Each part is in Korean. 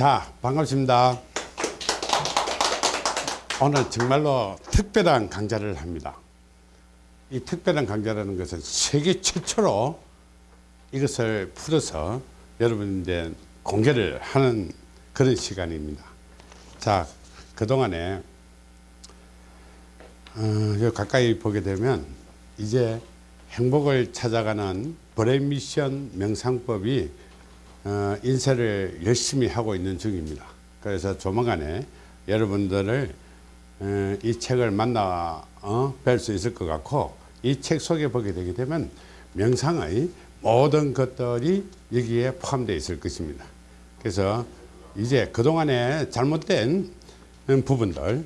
자, 반갑습니다. 오늘 정말로 특별한 강좌를 합니다. 이 특별한 강좌라는 것은 세계 최초로 이것을 풀어서 여러분들 공개를 하는 그런 시간입니다. 자, 그동안에 어, 가까이 보게 되면 이제 행복을 찾아가는 brain mission 명상법이 어, 인쇄를 열심히 하고 있는 중입니다. 그래서 조만간에 여러분들을 어, 이 책을 만나 어, 뵐수 있을 것 같고 이 책 속에 보게 되게 되면 명상의 모든 것들이 여기에 포함되어 있을 것입니다. 그래서 이제 그동안에 잘못된 부분들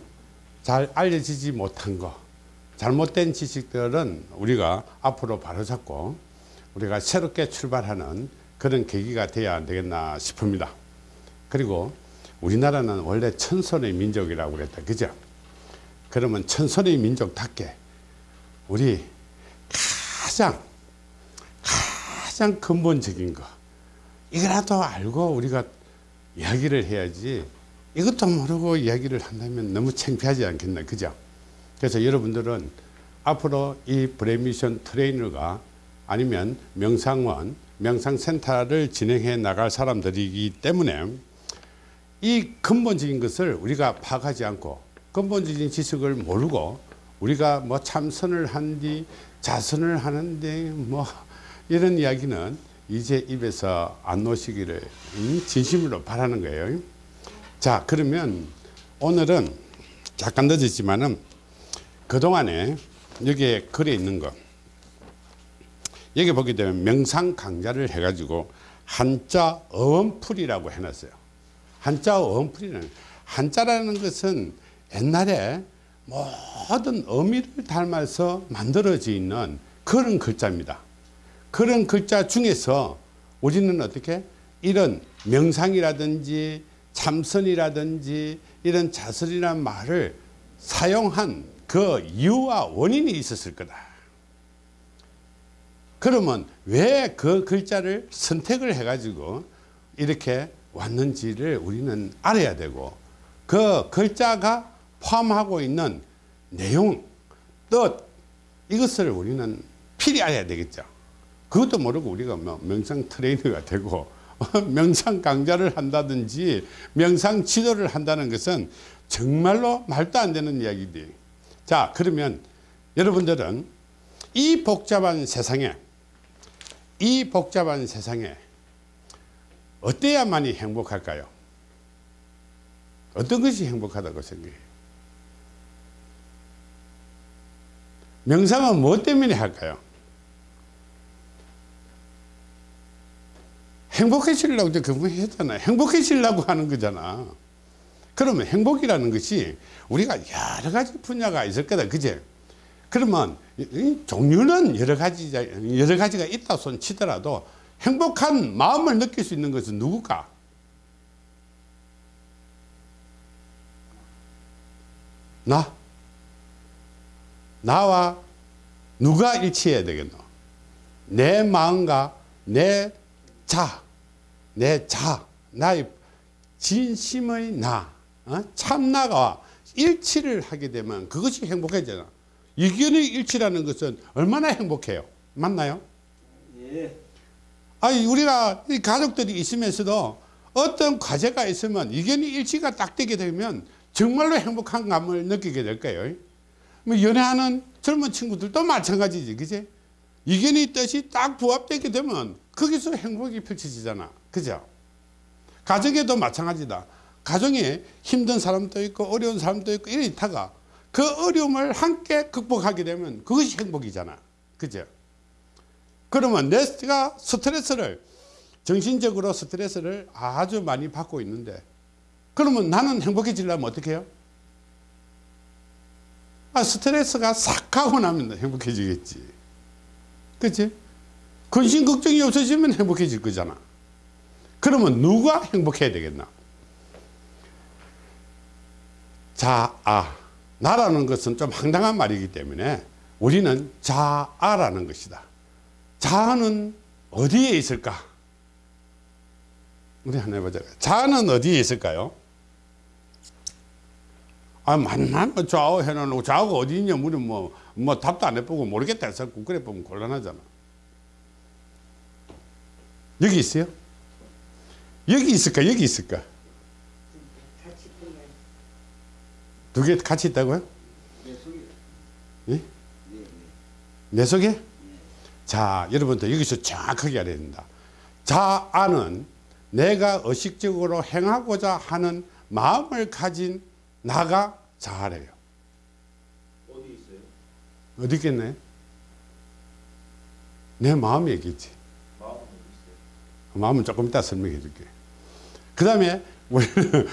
잘 알려지지 못한 거 잘못된 지식들은 우리가 앞으로 바로잡고 우리가 새롭게 출발하는 그런 계기가 돼야 되겠나 싶습니다. 그리고 우리나라는 원래 천선의 민족이라고 그랬다. 그죠? 그러면 천선의 민족답게 우리 가장 가장 근본적인 거 이거라도 알고 우리가 이야기를 해야지 이것도 모르고 이야기를 한다면 너무 창피하지 않겠나 그죠 그래서 여러분들은 앞으로 이 브레미션 트레이너가 아니면 명상원 명상센터를 진행해 나갈 사람들이기 때문에 이 근본적인 것을 우리가 파악하지 않고 근본적인 지식을 모르고 우리가 뭐 참선을 한뒤 자선을 하는데 뭐 이런 이야기는 이제 입에서 안 놓으시기를 진심으로 바라는 거예요. 자 그러면 오늘은 잠깐 늦었지만은 그동안에 여기에 글에 있는 거 여기 보게 되면 명상 강좌를 해가지고 한자 어원풀이라고 해놨어요. 한자 어원풀이는 한자라는 것은 옛날에 모든 의미를 닮아서 만들어져 있는 그런 글자입니다. 그런 글자 중에서 우리는 어떻게 이런 명상이라든지 참선이라든지 이런 자설이라는 말을 사용한 그 이유와 원인이 있었을 거다. 그러면 왜 그 글자를 선택을 해가지고 이렇게 왔는지를 우리는 알아야 되고 그 글자가 포함하고 있는 내용, 뜻 이것을 우리는 필히 알아야 되겠죠. 그것도 모르고 우리가 뭐 명상 트레이너가 되고 명상 강좌를 한다든지 명상 지도를 한다는 것은 정말로 말도 안 되는 이야기들. 자 그러면 여러분들은 이 복잡한 세상에 이 복잡한 세상에 어때야만이 행복할까요? 어떤 것이 행복하다고 생각해요? 명상은 무엇 때문에 할까요? 행복해지려고 그분했잖아요. 행복해지려고 하는 거잖아. 그러면 행복이라는 것이 우리가 여러 가지 분야가 있을 거다. 그제? 그러면 종류는 여러 가지, 여러 가지가 있다 손 치더라도 행복한 마음을 느낄 수 있는 것은 누굴까? 나? 나와 누가 일치해야 되겠노? 내 마음과 내 자, 내 자, 나의 진심의 나, 어? 참나가 일치를 하게 되면 그것이 행복해지잖아. 이견의 일치라는 것은 얼마나 행복해요. 맞나요? 예. 아니, 우리가 가족들이 있으면서도 어떤 과제가 있으면 이견의 일치가 딱 되게 되면 정말로 행복한 감을 느끼게 될 거예요. 뭐 연애하는 젊은 친구들도 마찬가지지, 그지? 이견의 뜻이 딱 부합되게 되면 거기서 행복이 펼쳐지잖아. 그죠? 가정에도 마찬가지다. 가정에 힘든 사람도 있고 어려운 사람도 있고 이렇다가 그 어려움을 함께 극복하게 되면 그것이 행복이잖아. 그죠? 그러면 내가 스트레스를 정신적으로 스트레스를 아주 많이 받고 있는데 그러면 나는 행복해지려면 어떻게 해요? 아, 스트레스가 싹 하고 나면 행복해지겠지. 그치? 근심 걱정이 없어지면 행복해질 거잖아. 그러면 누가 행복해야 되겠나? 자아. 나라는 것은 좀 황당한 말이기 때문에 우리는 자아라는 것이다. 자아는 어디에 있을까? 우리 한번 해보자. 자는 어디에 있을까요? 아, 만만 뭐 좌우 해놓고 좌우가 어디 있냐, 우리 뭐, 뭐 답도 안 해보고 모르겠다 해서 그래 보면 곤란하잖아. 여기 있어요? 여기 있을까? 여기 있을까? 같이 보면 두 개 같이 있다고요? 내 속에 예? 네, 네. 내 속에? 자, 여러분들 여기서 정확하게 알아야 된다. 자아는 내가 의식적으로 행하고자 하는 마음을 가진 나가 자아래요. 어디 있어요? 어디 있겠네? 내 마음이 얘기지. 마음 어디 있어요? 마음은 조금 이따 설명해 줄게. 그 다음에 우리는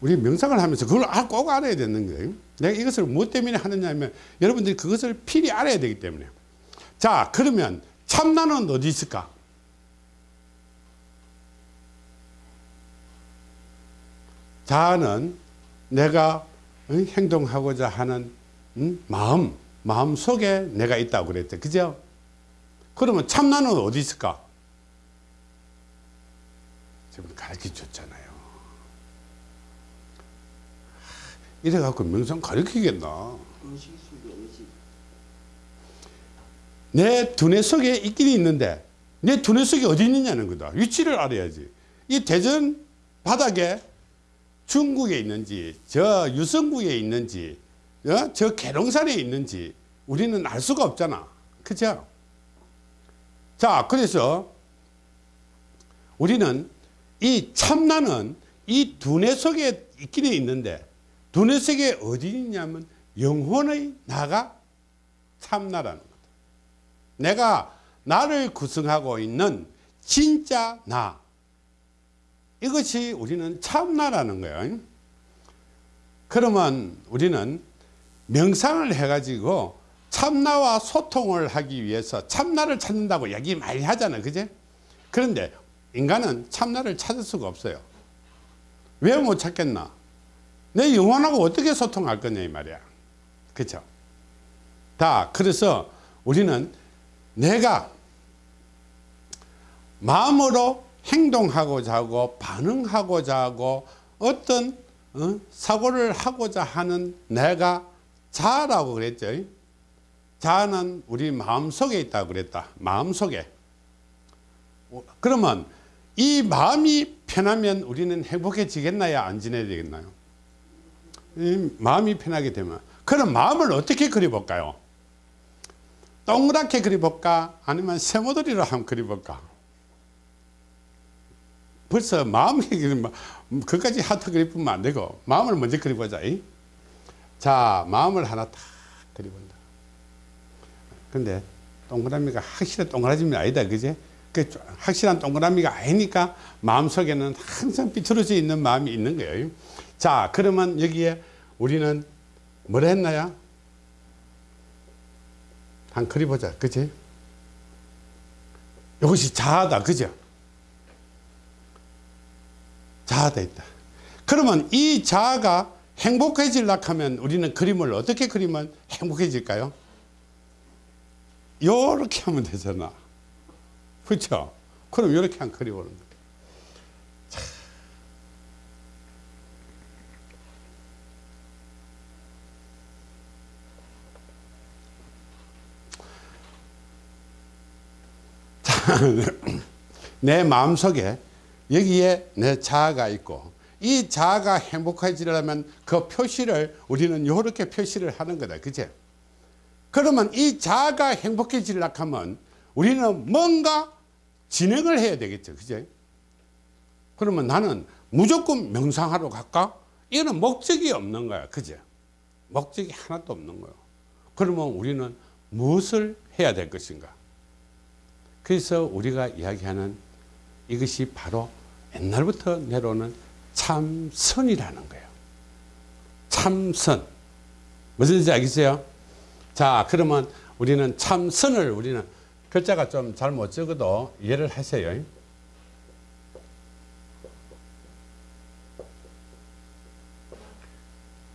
우리 명상을 하면서 그걸 아- 꼭 알아야 되는 거예요. 내가 이것을 무엇 때문에 하느냐 하면 여러분들이 그것을 필히 알아야 되기 때문에. 자, 그러면 참나는 어디 있을까? 자아는 내가 응, 행동하고자 하는 응, 마음, 마음 속에 내가 있다고 그랬죠. 그죠? 그러면 참나는 어디 있을까? 지금 가르쳐 줬잖아요. 이래갖고 명상 가르치겠나? 내 두뇌 속에 있긴 있는데 내 두뇌 속에 어디 있느냐는 거다. 위치를 알아야지. 이 대전 바닥에 중국에 있는지 저 유성구에 있는지 어? 저 계룡산에 있는지 우리는 알 수가 없잖아. 그죠? 자, 그래서 우리는 이 참나는 이 두뇌 속에 있기는 있는데 두뇌 속에 어디 있냐면 영혼의 나가 참나라는 거다. 내가 나를 구성하고 있는 진짜 나. 이것이 우리는 참나라는 거예요. 그러면 우리는 명상을 해가지고 참나와 소통을 하기 위해서 참나를 찾는다고 얘기 많이 하잖아요. 그제? 그런데 인간은 참나를 찾을 수가 없어요. 왜 못 찾겠나? 내 영혼하고 어떻게 소통할 거냐 이 말이야. 그렇죠? 다 그래서 우리는 내가 마음으로 행동하고자 하고 반응하고자 하고 어떤 어? 사고를 하고자 하는 내가 자라고 그랬죠. 자는 우리 마음속에 있다고 그랬다. 마음속에. 어, 그러면 이 마음이 편하면 우리는 행복해지겠나요? 안 지내야 되겠나요? 이 마음이 편하게 되면 그럼 마음을 어떻게 그려볼까요? 동그랗게 그려볼까? 아니면 세모들이로 한번 그려볼까? 벌써 마음이 그리면 그까지 하트 그리면 안 되고 마음을 먼저 그려보자. 이? 자, 마음을 하나 딱 그려본다. 근데 동그라미가 확실한 동그라미 아니다. 그제? 그 확실한 동그라미가 아니니까 마음속에는 항상 삐뚤어져 있는 마음이 있는 거예요. 자, 그러면 여기에 우리는 뭘 했나요? 한 그려보자. 그지? 이것이 자아다. 그죠? 자아다 있다. 그러면 이 자아가 행복해지려고 하면 우리는 그림을 어떻게 그리면 행복해질까요? 요렇게 하면 되잖아. 그렇죠? 그럼 이렇게 한 그려보는 거예 내 마음속에 여기에 내 자아가 있고 이 자아가 행복해지려면 그 표시를 우리는 이렇게 표시를 하는 거다. 그제? 그러면 이 자아가 행복해지려고 하면 우리는 뭔가 진행을 해야 되겠죠. 그제? 그러면 나는 무조건 명상하러 갈까? 이거는 목적이 없는 거야. 그제? 목적이 하나도 없는 거예요. 그러면 우리는 무엇을 해야 될 것인가? 그래서 우리가 이야기하는 이것이 바로 옛날부터 내려오는 참선이라는 거예요. 참선. 무슨 지 알겠어요? 자, 그러면 우리는 참선을 우리는 글자가 좀 잘 못 적어도 이해를 하세요.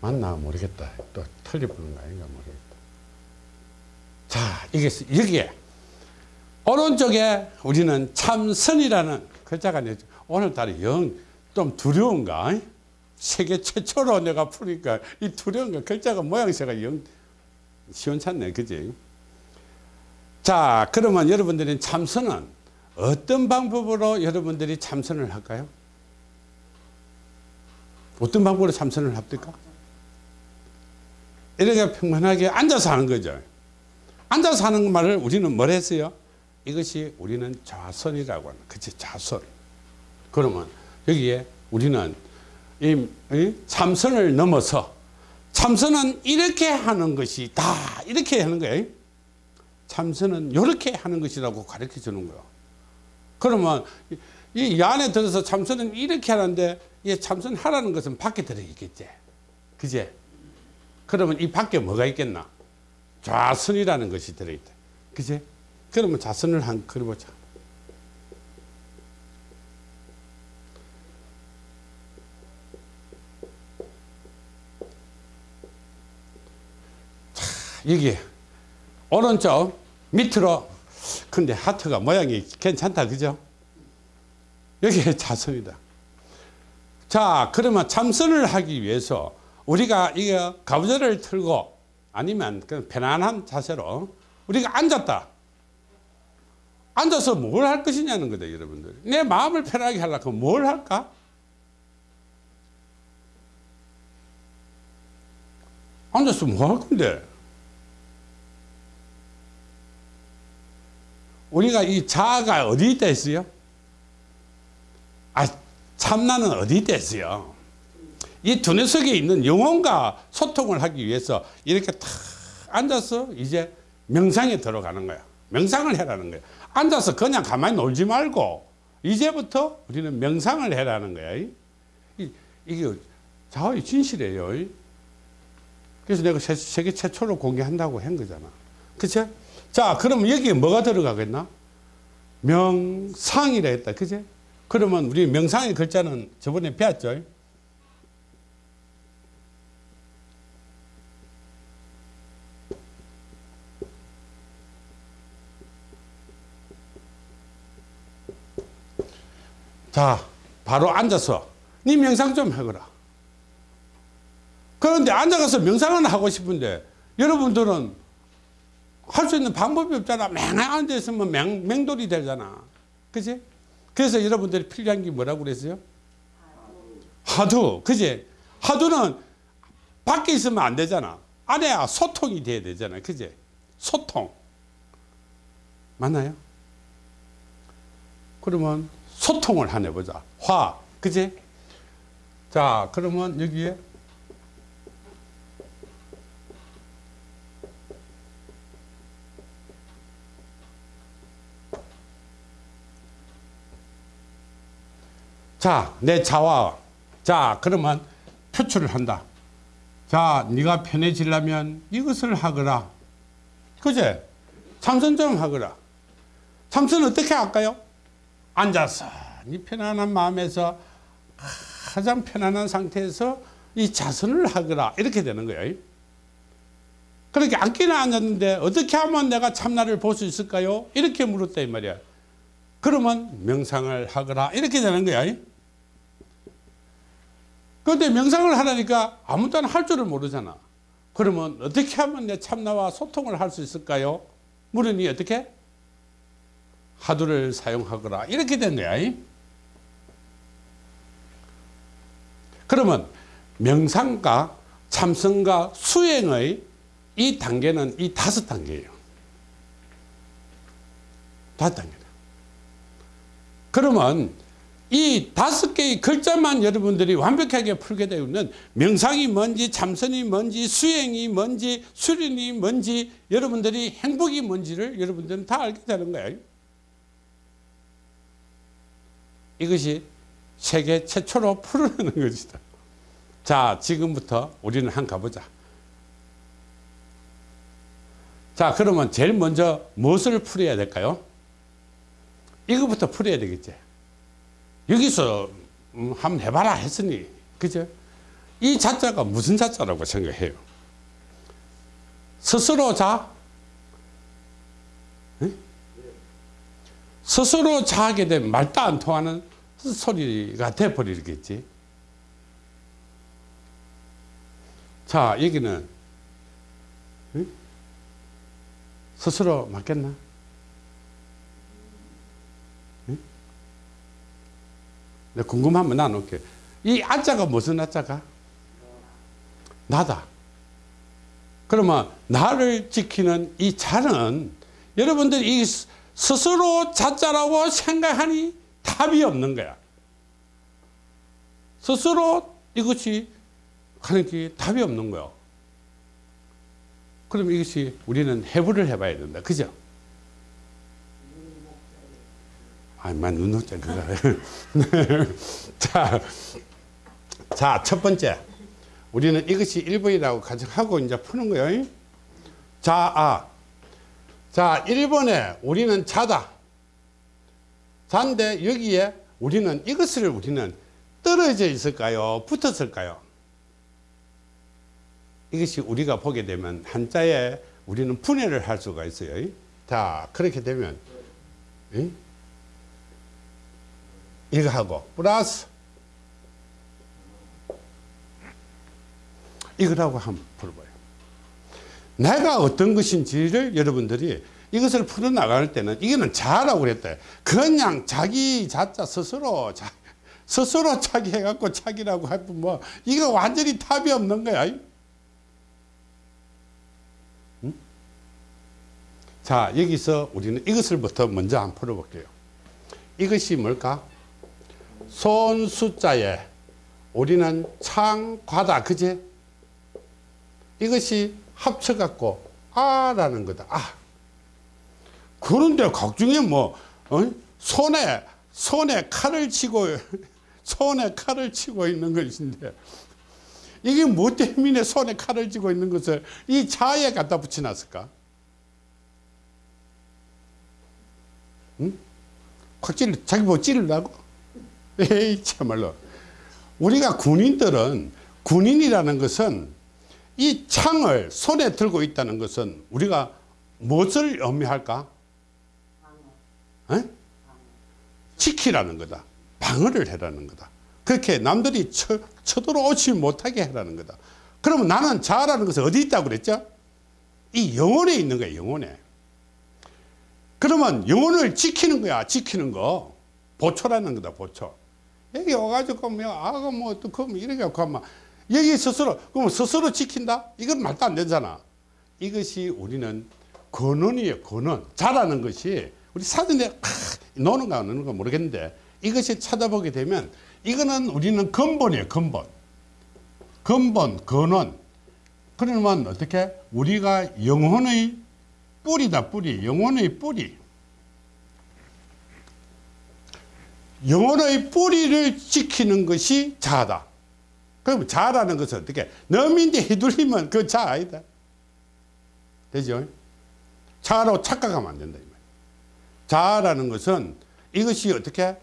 맞나 모르겠다. 또 틀려보는 거 아닌가 모르겠다. 자, 이게 여기에 오른쪽에 우리는 참선이라는 글자가 내죠. 오늘따라 영 좀 두려운가? 세계 최초로 내가 푸니까 이 두려운 거 글자가 모양새가 영 시원찮네. 그지? 자, 그러면 여러분들이 참선은 어떤 방법으로 여러분들이 참선을 할까요? 어떤 방법으로 참선을 합니까? 이렇게 평안하게 앉아서 하는 거죠. 앉아서 하는 말을 우리는 뭘 했어요? 이것이 우리는 좌선이라고 하는 그치 좌선. 그러면 여기에 우리는 이, 이 참선을 넘어서 참선은 이렇게 하는 것이 다 이렇게 하는 거예요. 참선은 이렇게 하는 것이라고 가르쳐 주는 거예요. 그러면 이, 이 안에 들어서 참선은 이렇게 하는데 이 참선 하라는 것은 밖에 들어 있겠지. 그제? 그러면 이 밖에 뭐가 있겠나? 좌선이라는 것이 들어있다. 그제? 그러면 좌선을 한 그려보자. 자, 여기 오른쪽 밑으로 근데 하트가 모양이 괜찮다 그죠? 여기 좌선이다. 자 그러면 참선을 하기 위해서 우리가 이거 가부좌를 틀고 아니면 편안한 자세로 우리가 앉았다. 앉아서 뭘 할 것이냐는 거다 여러분들. 내 마음을 편하게 하려고 뭘 할까? 앉아서 뭐 할 건데? 우리가 이 자아가 어디 있다 했어요? 아, 참나는 어디 있다 했어요? 이 두뇌 속에 있는 영혼과 소통을 하기 위해서 이렇게 탁 앉아서 이제 명상에 들어가는 거야. 명상을 해라는 거야. 앉아서 그냥 가만히 놀지 말고 이제부터 우리는 명상을 해라는 거야. 이, 이게 자아의 진실이에요. 그래서 내가 세- 세계 최초로 공개한다고 한 거잖아. 그치? 자, 그러면 여기에 뭐가 들어가겠나? 명상이라 했다. 그치? 그러면 우리 명상의 글자는 저번에 배웠죠? 자, 바로 앉아서 네 명상 좀 해거라. 그런데 앉아가서 명상을 하고 싶은데 여러분들은 할 수 있는 방법이 없잖아. 맹 앉아 있으면 맹, 맹돌이 되잖아. 그지? 그래서 여러분들이 필요한 게 뭐라고 그랬어요? 하두. 그지? 하두는 밖에 있으면 안 되잖아. 안에 소통이 돼야 되잖아. 그지? 소통. 맞나요? 그러면 소통을 하나 보자. 화. 그지? 자, 그러면 여기에 자, 내 자와 자, 그러면 표출을 한다. 자, 네가 편해지려면 이것을 하거라. 그제? 참선 좀 하거라. 참선 어떻게 할까요? 앉아서 이 편안한 마음에서 가장 편안한 상태에서 이 자선을 하거라. 이렇게 되는 거예요. 그렇게 앉기는 앉았는데 어떻게 하면 내가 참나를 볼 수 있을까요? 이렇게 물었다 이 말이야. 그러면 명상을 하거라. 이렇게 되는 거야. 그런데 명상을 하라니까 아무 때나 할 줄을 모르잖아. 그러면 어떻게 하면 내 참나와 소통을 할 수 있을까요? 물으니 어떻게? 하두를 사용하거라. 이렇게 된 거야. 그러면 명상과 참선과 수행의 이 단계는 이 다섯 단계예요. 다섯 단계다. 그러면 이 다섯 개의 글자만 여러분들이 완벽하게 풀게 되면 명상이 뭔지 참선이 뭔지 수행이 뭔지 수련이 뭔지 여러분들이 행복이 뭔지를 여러분들은 다 알게 되는 거예요. 이것이 세계 최초로 풀어내는 것이다. 자, 지금부터 우리는 한 가보자. 자, 그러면 제일 먼저 무엇을 풀어야 될까요? 이거부터 풀어야 되겠지. 여기서 음, 한번 해봐라 했으니, 그죠? 이 자자가 무슨 자자라고 생각해요? 스스로 자? 응? 스스로 자게 되면 말도 안 통하는 소리가 돼버리겠지. 자, 여기는 응? 스스로 맞겠나? 응? 내가 궁금하면 나눌게. 이 아자가 무슨 아자가? 나다. 그러면 나를 지키는 이 자는 여러분들이 스스로 자자라고 생각하니 답이 없는 거야. 스스로 이것이 하는 게 답이 없는 거야. 그럼 이것이 우리는 해부를 해봐야 된다. 그죠? 아만 눈높자 그거. 자, 자, 첫 번째. 우리는 이것이 1번이라고 가정하고 이제 푸는 거예요. 자, 아. 자, 1번에 우리는 자다. 자인데 여기에 우리는 이것을 우리는 떨어져 있을까요? 붙었을까요? 이것이 우리가 보게 되면 한자에 우리는 분해를 할 수가 있어요. 자, 그렇게 되면 응? 이거 하고 플러스 이거라고 한번 풀어봐요. 내가 어떤 것인지를 여러분들이 이것을 풀어나갈 때는 이거는 자라고 그랬대. 그냥 자기 자자 스스로 자, 스스로 자기 해갖고 자기라고 하면 뭐 이거 완전히 답이 없는 거야. 응? 자 여기서 우리는 이것을부터 먼저 한번 풀어볼게요. 이것이 뭘까? 손 숫자에 우리는 창과다 그제? 이것이 합쳐갖고 아라는 거다. 아. 그런데 각중에 뭐 어? 손에 손에 칼을 치고 손에 칼을 치고 있는 것인데 이게 뭐 때문에 손에 칼을 쥐고 있는 것을 이 자에 갖다 붙여놨을까? 응? 확 찔러 자기 뭐 찌르려고? 에이 참말로 우리가 군인들은 군인이라는 것은 이 창을 손에 들고 있다는 것은 우리가 무엇을 의미할까? 에? 지키라는 거다. 방어를 해라는 거다. 그렇게 남들이 쳐, 쳐들어오지 못하게 해라는 거다. 그러면 나는 자라는 것은 어디 있다고 그랬죠? 이 영혼에 있는 거야, 영혼에. 그러면 영혼을 지키는 거야, 지키는 거. 보초라는 거다, 보초. 여기 와가지고, 뭐, 아가 뭐, 어떡하면 뭐 이렇게 하고 하면, 여기 스스로, 그럼 스스로 지킨다? 이건 말도 안 되잖아. 이것이 우리는 근원이에요, 근원. 자라는 것이, 우리 사전에, 아, 노는가 안 노는가 모르겠는데, 이것이 찾아보게 되면, 이거는 우리는 근본이에요, 근본. 근본, 근원. 그러면 어떻게? 우리가 영혼의 뿌리다, 뿌리. 영혼의 뿌리. 영혼의 뿌리를 지키는 것이 자다. 그럼 자라는 것은 어떻게? 너민데 휘둘리면 그 자 아니다. 되죠? 자라고 착각하면 안 된다. 자라는 것은 이것이 어떻게?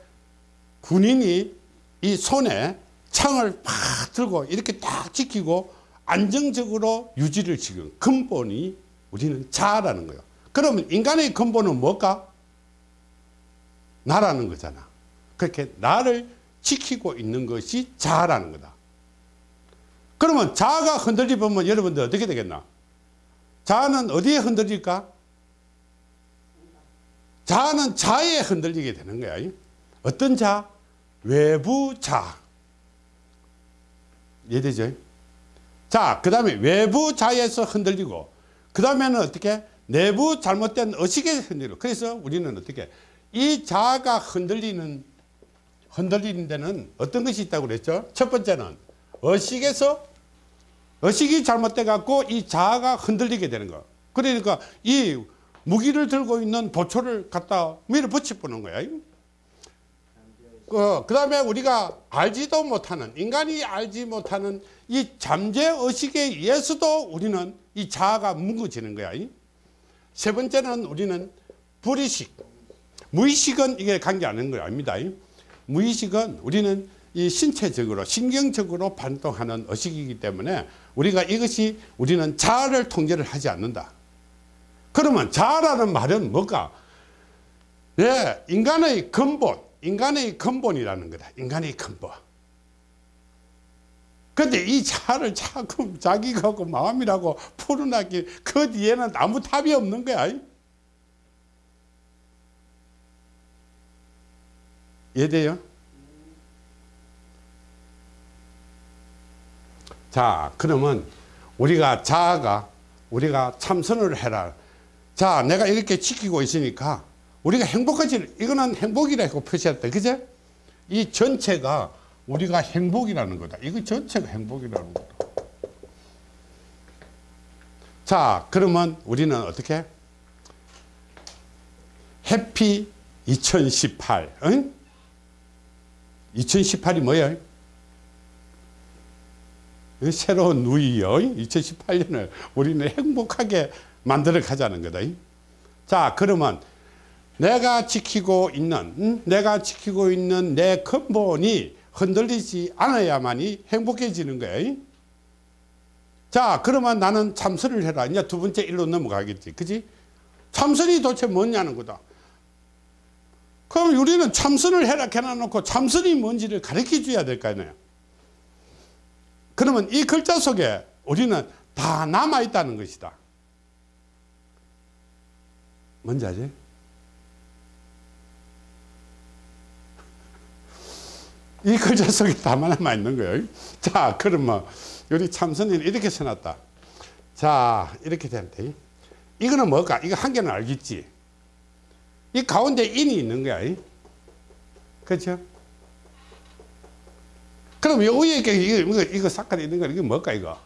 군인이 이 손에 창을 팍 들고 이렇게 딱 지키고 안정적으로 유지를 지금 근본이 우리는 자라는 거예요. 그러면 인간의 근본은 뭘까? 나라는 거잖아. 그렇게 나를 지키고 있는 것이 자라는 거다. 그러면 자가 흔들리면 여러분들 어떻게 되겠나? 자는 어디에 흔들릴까? 자는 자에 흔들리게 되는 거야. 어떤 자? 외부 자. 이해되죠? 자, 그 다음에 외부 자에서 흔들리고, 그 다음에는 어떻게? 내부 잘못된 의식에 흔들리고. 그래서 우리는 어떻게? 이 자가 흔들리는, 흔들리는 데는 어떤 것이 있다고 그랬죠? 첫 번째는 의식에서, 의식이 잘못돼 갖고 이 자아가 흔들리게 되는 거. 그러니까 이 무기를 들고 있는 보초를 갖다 밀어붙여 보는 거야. 그, 그 다음에 우리가 알지도 못하는, 인간이 알지 못하는 이 잠재 의식에 의해서도 우리는 이 자아가 뭉거지는 거야. 세 번째는 우리는 불의식. 무의식은 이게 관계 않는 거 아닙니다. 무의식은 우리는 이 신체적으로, 신경적으로 반동하는 의식이기 때문에 우리가 이것이 우리는 자아를 통제를 하지 않는다. 그러면 자아라는 말은 뭘까? 예, 인간의 근본, 인간의 근본이라는 거다. 인간의 근본. 근데 이 자를 자꾸 자기가 그 마음이라고 풀어나기 그 뒤에는 아무 답이 없는 거야. 이해돼요? 자, 그러면 우리가 자아가 우리가 참선을 해라. 자, 내가 이렇게 지키고 있으니까 우리가 행복하지, 이거는 행복이라고 표시했다. 그제? 이 전체가 우리가 행복이라는 거다. 이거 전체가 행복이라는 거다. 자, 그러면 우리는 어떻게? 해피 2018. 응? 2018이 뭐야? 이 새로운 누이요. 2018년을 우리는 행복하게 만들어 가자는 거다. 자, 그러면 내가 지키고 있는, 응? 내가 지키고 있는 내 근본이 흔들리지 않아야만이 행복해지는 거야. 자, 그러면 나는 참선을 해라. 이제 두 번째 일로 넘어가겠지. 그지? 참선이 도대체 뭐냐는 거다. 그럼 우리는 참선을 해라 해놔놓고 참선이 뭔지를 가르쳐 줘야 될 거 아니에요. 그러면 이 글자 속에 우리는 다 남아있다는 것이다. 뭔지 아지? 이 글자 속에 다 남아있는 거예요. 자, 그러면 우리 참선인 이렇게 써놨다. 자, 이렇게 되는데. 이거는 뭘까? 이거 한 개는 알겠지? 이 가운데 인이 있는 거야. 그렇죠? 그럼 요 위에 이거, 이거, 이거 삭깔이 있는 거 이게 뭘까, 이거?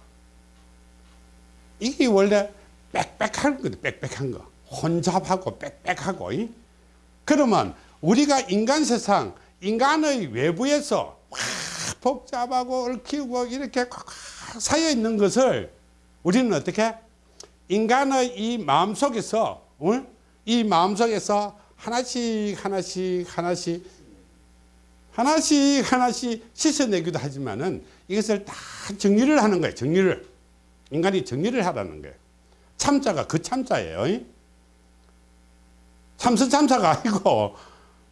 이게 원래 빽빽한 거다, 빽빽한 거. 혼잡하고 빽빽하고. 이? 그러면 우리가 인간 세상, 인간의 외부에서 와, 복잡하고 얽히고 이렇게 꽉 쌓여 있는 것을 우리는 어떻게? 인간의 이 마음 속에서, 어? 이 마음 속에서 하나씩, 하나씩, 하나씩, 하나씩, 하나씩 씻어내기도 하지만은 이것을 다 정리를 하는 거예요. 정리를. 인간이 정리를 하라는 거예요. 참자가 그 참자예요. 참선 참사가 아니고,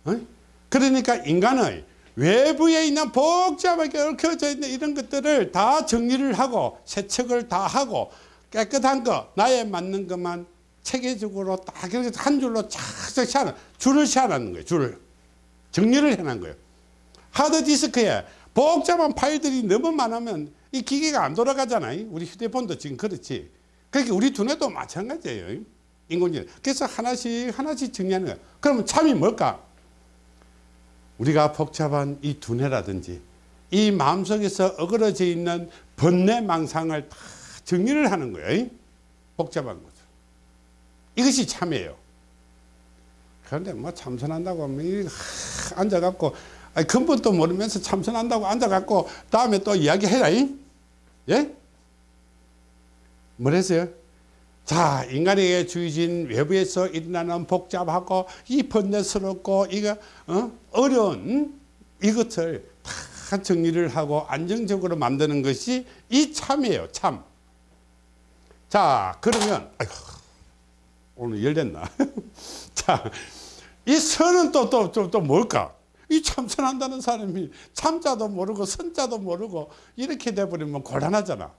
어? 그러니까 인간의 외부에 있는 복잡하게 얽혀져 있는 이런 것들을 다 정리를 하고 세척을 다 하고 깨끗한 거 나에 맞는 것만 체계적으로 딱 이렇게 한 줄로 착착 샤는 줄을 샤는 거예요. 줄을 정리를 해놓은 거예요. 하드디스크에 복잡한 파일들이 너무 많으면 이 기계가 안 돌아가잖아요. 우리 휴대폰도 지금 그렇지. 그러니까 우리 두뇌도 마찬가지예요. 인공지능. 그래서 하나씩 하나씩 정리하는 거예요. 그러면 참이 뭘까? 우리가 복잡한 이 두뇌라든지 이 마음속에서 어그러져 있는 번뇌 망상을 다 정리를 하는 거예요. 복잡한 것을. 이것이 참이에요. 그런데 뭐 참선한다고 하면 앉아갖고 아니, 근본도 모르면서 참선한다고 앉아갖고 다음에 또 이야기해라. 예? 뭐랬어요? 자, 인간에게 주어진 외부에서 일어나는 복잡하고 이 번뇌스럽고 이거 어? 어려운 이것을 다 정리를 하고 안정적으로 만드는 것이 이 참이에요. 참. 자, 그러면 아이고, 오늘 열렸나? 자, 이 선은 또 또 또 또 뭘까? 이 참선한다는 사람이 참자도 모르고 선자도 모르고 이렇게 돼버리면 곤란하잖아.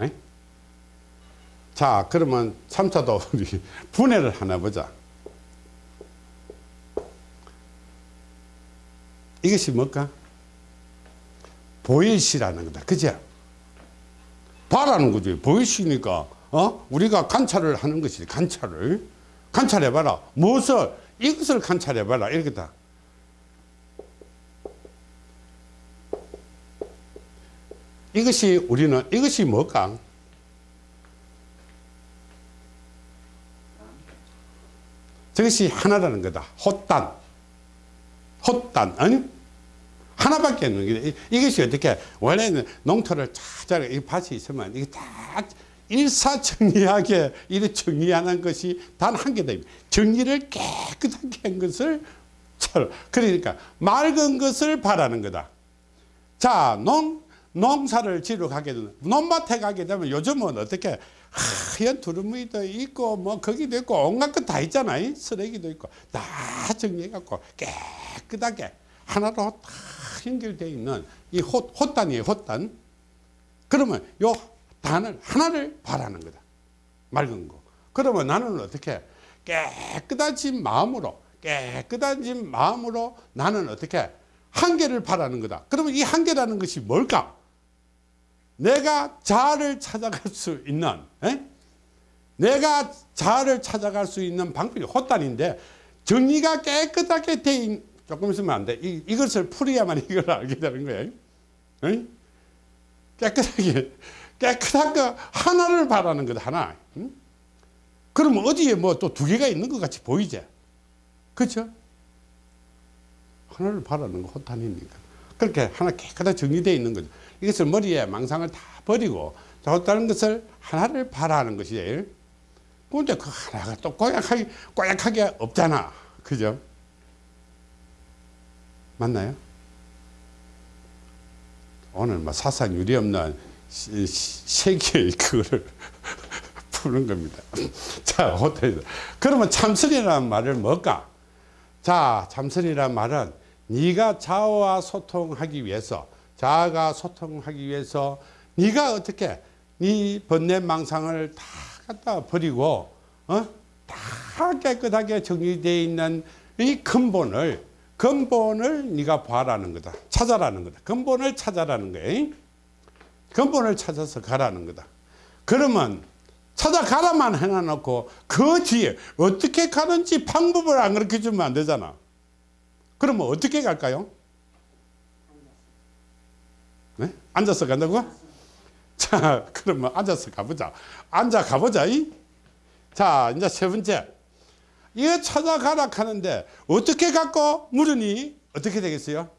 에? 자, 그러면 참자도 우리 분해를 하나 보자. 이것이 뭘까? 보일시라는 거다. 그죠? 봐라는 거지. 보일시니까, 어? 우리가 관찰을 하는 것이지. 관찰을. 관찰해봐라. 무엇을? 이것을 관찰해봐라. 이렇게다. 이것이 우리는, 이것이 뭘까? 저것이 하나라는 거다. 헛단. 헛단. 아니? 하나밖에 없는 게 이것이 어떻게 원래는 농토를 찾아 이 밭이 있으면 이게 다 일사정리하게 이렇게 정리하는 것이 단 한 개다. 정리를 깨끗하게 한 것을 그러니까 맑은 것을 바라는 거다. 자, 농 농사를 지러 가게 되면 논밭에 가게 되면 요즘은 어떻게 하얀 두루미도 있고 뭐 거기도 있고 온갖 것 다 있잖아 요 쓰레기도 있고. 다 정리해 갖고 깨끗하게 하나로 다 연결되어 있는 이 헛, 헛단이에요 헛단. 그러면 요 단을 하나를 바라는 거다. 맑은 거. 그러면 나는 어떻게 깨끗하신 마음으로 깨끗하신 마음으로 나는 어떻게 한계를 바라는 거다. 그러면 이 한계라는 것이 뭘까 내가 자아를 찾아갈 수 있는 에? 내가 자아를 찾아갈 수 있는 방법이 헛단인데 정리가 깨끗하게 돼 있, 조금 있으면 안 돼. 이, 이것을 풀어야만 이걸 알게 되는 거예요 에? 깨끗하게 깨끗한 거 하나를 바라는 거다 하나. 응? 그러면 어디에 뭐 또 두 개가 있는 것 같이 보이지? 그렇죠 하나를 바라는 거 헛단이니까. 그렇게 하나 깨끗하게 정리되어 있는 거죠 이것을 머리에 망상을 다 버리고 좋다는 것을 하나를 바라는 것이에요 근데 그 하나가 또 꼬약하게 꼬약하게 없잖아. 그죠? 맞나요? 오늘 뭐 사상 유리 없는 세계의 그거를 푸는 겁니다. 자 호텔 그러면 참선이라는 말을 뭘까? 자 참선이라는 말은 네가 자아와 소통하기 위해서 자아가 소통하기 위해서 네가 어떻게 네 번뇌 망상을 다 갖다 버리고 어? 다 깨끗하게 정리되어 있는 이 근본을 근본을 네가 봐라는 거다. 찾아라는 거다. 근본을 찾아라는 거예요 근본을 찾아서 가라는 거다. 그러면 찾아가라만 해놔놓고 그 뒤에 어떻게 가는지 방법을 안 가르쳐 주면 안 되잖아. 그러면 어떻게 갈까요? 네? 앉아서 간다고? 자, 그러면 앉아서 가보자. 앉아 가보자. 이? 자, 이제 세 번째. 이거 찾아가라 하는데 어떻게 갖고 물으니 어떻게 되겠어요?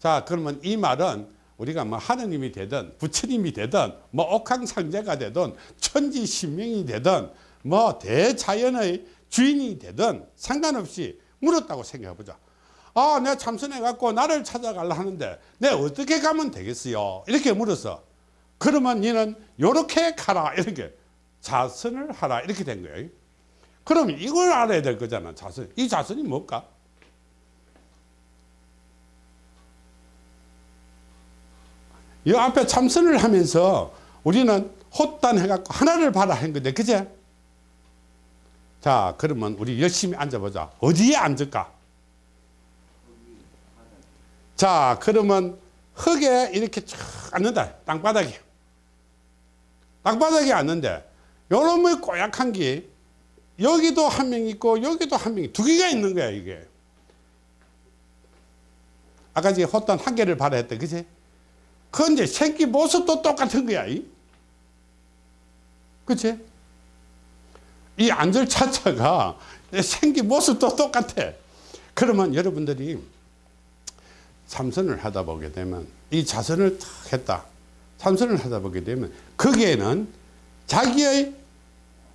자, 그러면 이 말은 우리가 뭐 하느님이 되든 부처님이 되든 뭐 옥황상제가 되든 천지신명이 되든 뭐 대자연의 주인이 되든 상관없이 물었다고 생각해 보자. 아, 내가 참선해 갖고 나를 찾아가려 하는데 내가 어떻게 가면 되겠어요? 이렇게 물었어. 그러면 너는 요렇게 가라. 이렇게 자선을 하라. 이렇게 된 거예요. 그럼 이걸 알아야 될 거잖아. 자선. 이 자선이 뭘까? 이 앞에 참선을 하면서 우리는 헛단 해갖고 하나를 봐라 한 건데, 그제? 자, 그러면 우리 열심히 앉아보자. 어디에 앉을까? 자, 그러면 흙에 이렇게 쭉 앉는다. 땅바닥에. 땅바닥에 앉는데, 요놈의 꼬약한 게, 여기도 한 명 있고, 여기도 한 명, 두 개가 있는 거야, 이게. 아까 이제 헛단 한 개를 봐라 했대, 그지? 그런데 생기 모습도 똑같은 거야, 이. 그치? 이 안절 차차가 생기 모습도 똑같아. 그러면 여러분들이 참선을 하다 보게 되면 이 자선을 탁 했다. 참선을 하다 보게 되면 거기에는 자기의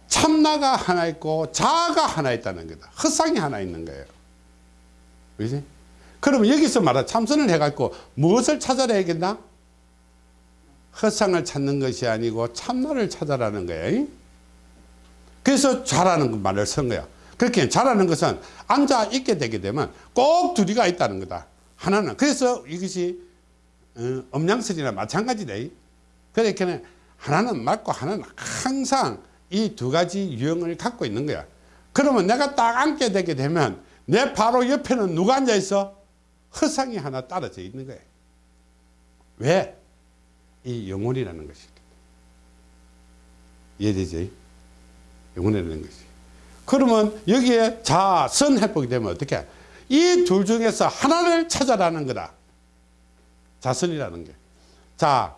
참나가 하나 있고 자아가 하나 있다는 거다. 헛상이 하나 있는 거예요. 그지? 그러면 여기서 말하 참선을 해갖고 무엇을 찾아내야겠나? 헛상을 찾는 것이 아니고 참나를 찾아라는 거예요. 그래서 잘하는 말을 쓴 거야. 그렇게 잘하는 것은 앉아 있게 되게 되면 꼭 둘이가 있다는 거다. 하나는 그래서 이것이 어, 음양설이나 마찬가지다. 그렇게 하나는 맞고 하나는 항상 이 두 가지 유형을 갖고 있는 거야. 그러면 내가 딱 앉게 되게 되면 내 바로 옆에는 누가 앉아 있어? 허상이 하나 떨어져 있는 거야. 왜? 이 영혼이라는 것이. 이해되지? 영혼이라는 것이. 그러면 여기에 자선 해보게 되면 어떻게? 이 둘 중에서 하나를 찾아라는 거다. 자선이라는 게. 자,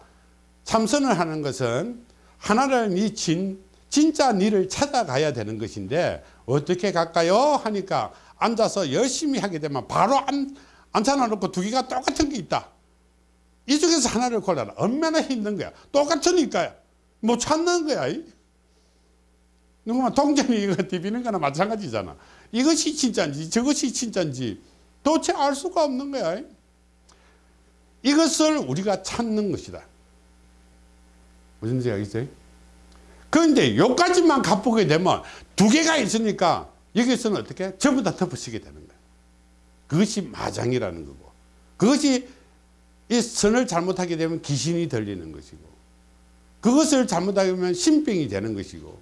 참선을 하는 것은 하나를 니 진, 진짜 니를 찾아가야 되는 것인데 어떻게 갈까요? 하니까 앉아서 열심히 하게 되면 바로 안, 앉혀놓고 두 개가 똑같은 게 있다. 이 중에서 하나를 골라라. 얼마나 힘든 거야. 똑같으니까 못 찾는 거야. 누구만 동전이 이거 디비는 거나 마찬가지잖아. 이것이 진짜인지 저것이 진짜인지 도대체 알 수가 없는 거야. 이것을 우리가 찾는 것이다. 무슨 생각이세요? 그런데 요까지만 갚게 되면 두 개가 있으니까 여기서는 어떻게 전부 다 덮어쓰게 되는 거예요. 그것이 마장이라는 거고 그것이 이 선을 잘못하게 되면 귀신이 들리는 것이고 그것을 잘못하게 되면 신병이 되는 것이고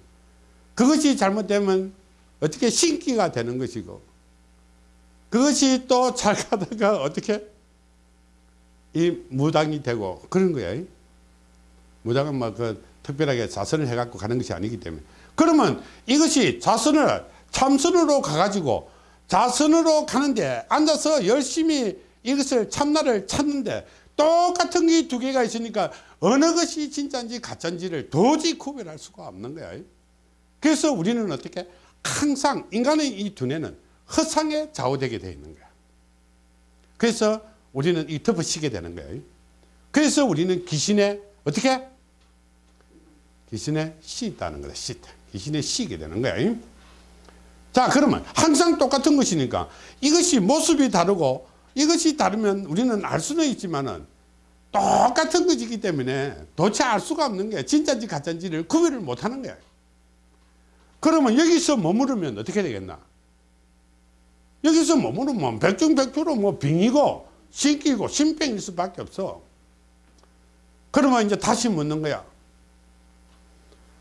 그것이 잘못되면 어떻게 신기가 되는 것이고 그것이 또 잘 가다가 어떻게 이 무당이 되고 그런 거예요. 무당은 뭐그 특별하게 자선을 해갖고 가는 것이 아니기 때문에 그러면 이것이 자선을 참선으로 가가지고 자선으로 가는데 앉아서 열심히 이것을 참나를 찾는데 똑같은 게 두 개가 있으니까 어느 것이 진짜인지 가짜인지를 도저히 구별할 수가 없는 거야. 그래서 우리는 어떻게 항상 인간의 이 두뇌는 허상에 좌우되게 되어 있는 거야. 그래서 우리는 이 덮어씌게 되는 거예요. 그래서 우리는 귀신에 어떻게? 귀신에 씌있다는 거다. 씌 귀신에 씌게 되는 거야. 자 그러면 항상 똑같은 것이니까 이것이 모습이 다르고 이것이 다르면 우리는 알 수는 있지만은 똑같은 것이기 때문에 도대체 알 수가 없는 거야. 진짜인지 가짜인지를 구별을 못하는 거야. 그러면 여기서 머무르면 어떻게 되겠나? 여기서 머무르면 백중백주로 뭐 빙이고 신기고 신병일 수밖에 없어. 그러면 이제 다시 묻는 거야.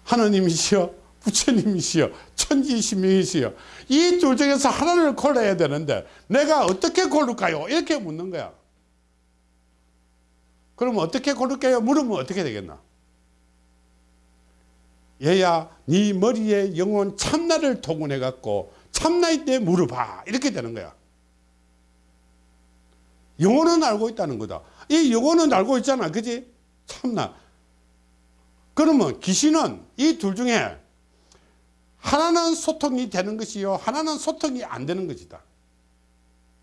하나님이시여, 부처님이시여, 천지신명이시여. 이 둘 중에서 하나를 골라야 되는데 내가 어떻게 고를까요? 이렇게 묻는 거야. 그러면 어떻게 고를까요? 물으면 어떻게 되겠나? 얘야 네 머리에 영혼 참나를 동원해 갖고 참나일 때 물어봐. 이렇게 되는 거야. 영혼은 알고 있다는 거다. 이 영혼은 알고 있잖아. 그지? 참나. 그러면 귀신은 이 둘 중에 하나는 소통이 되는 것이요 하나는 소통이 안 되는 것이다.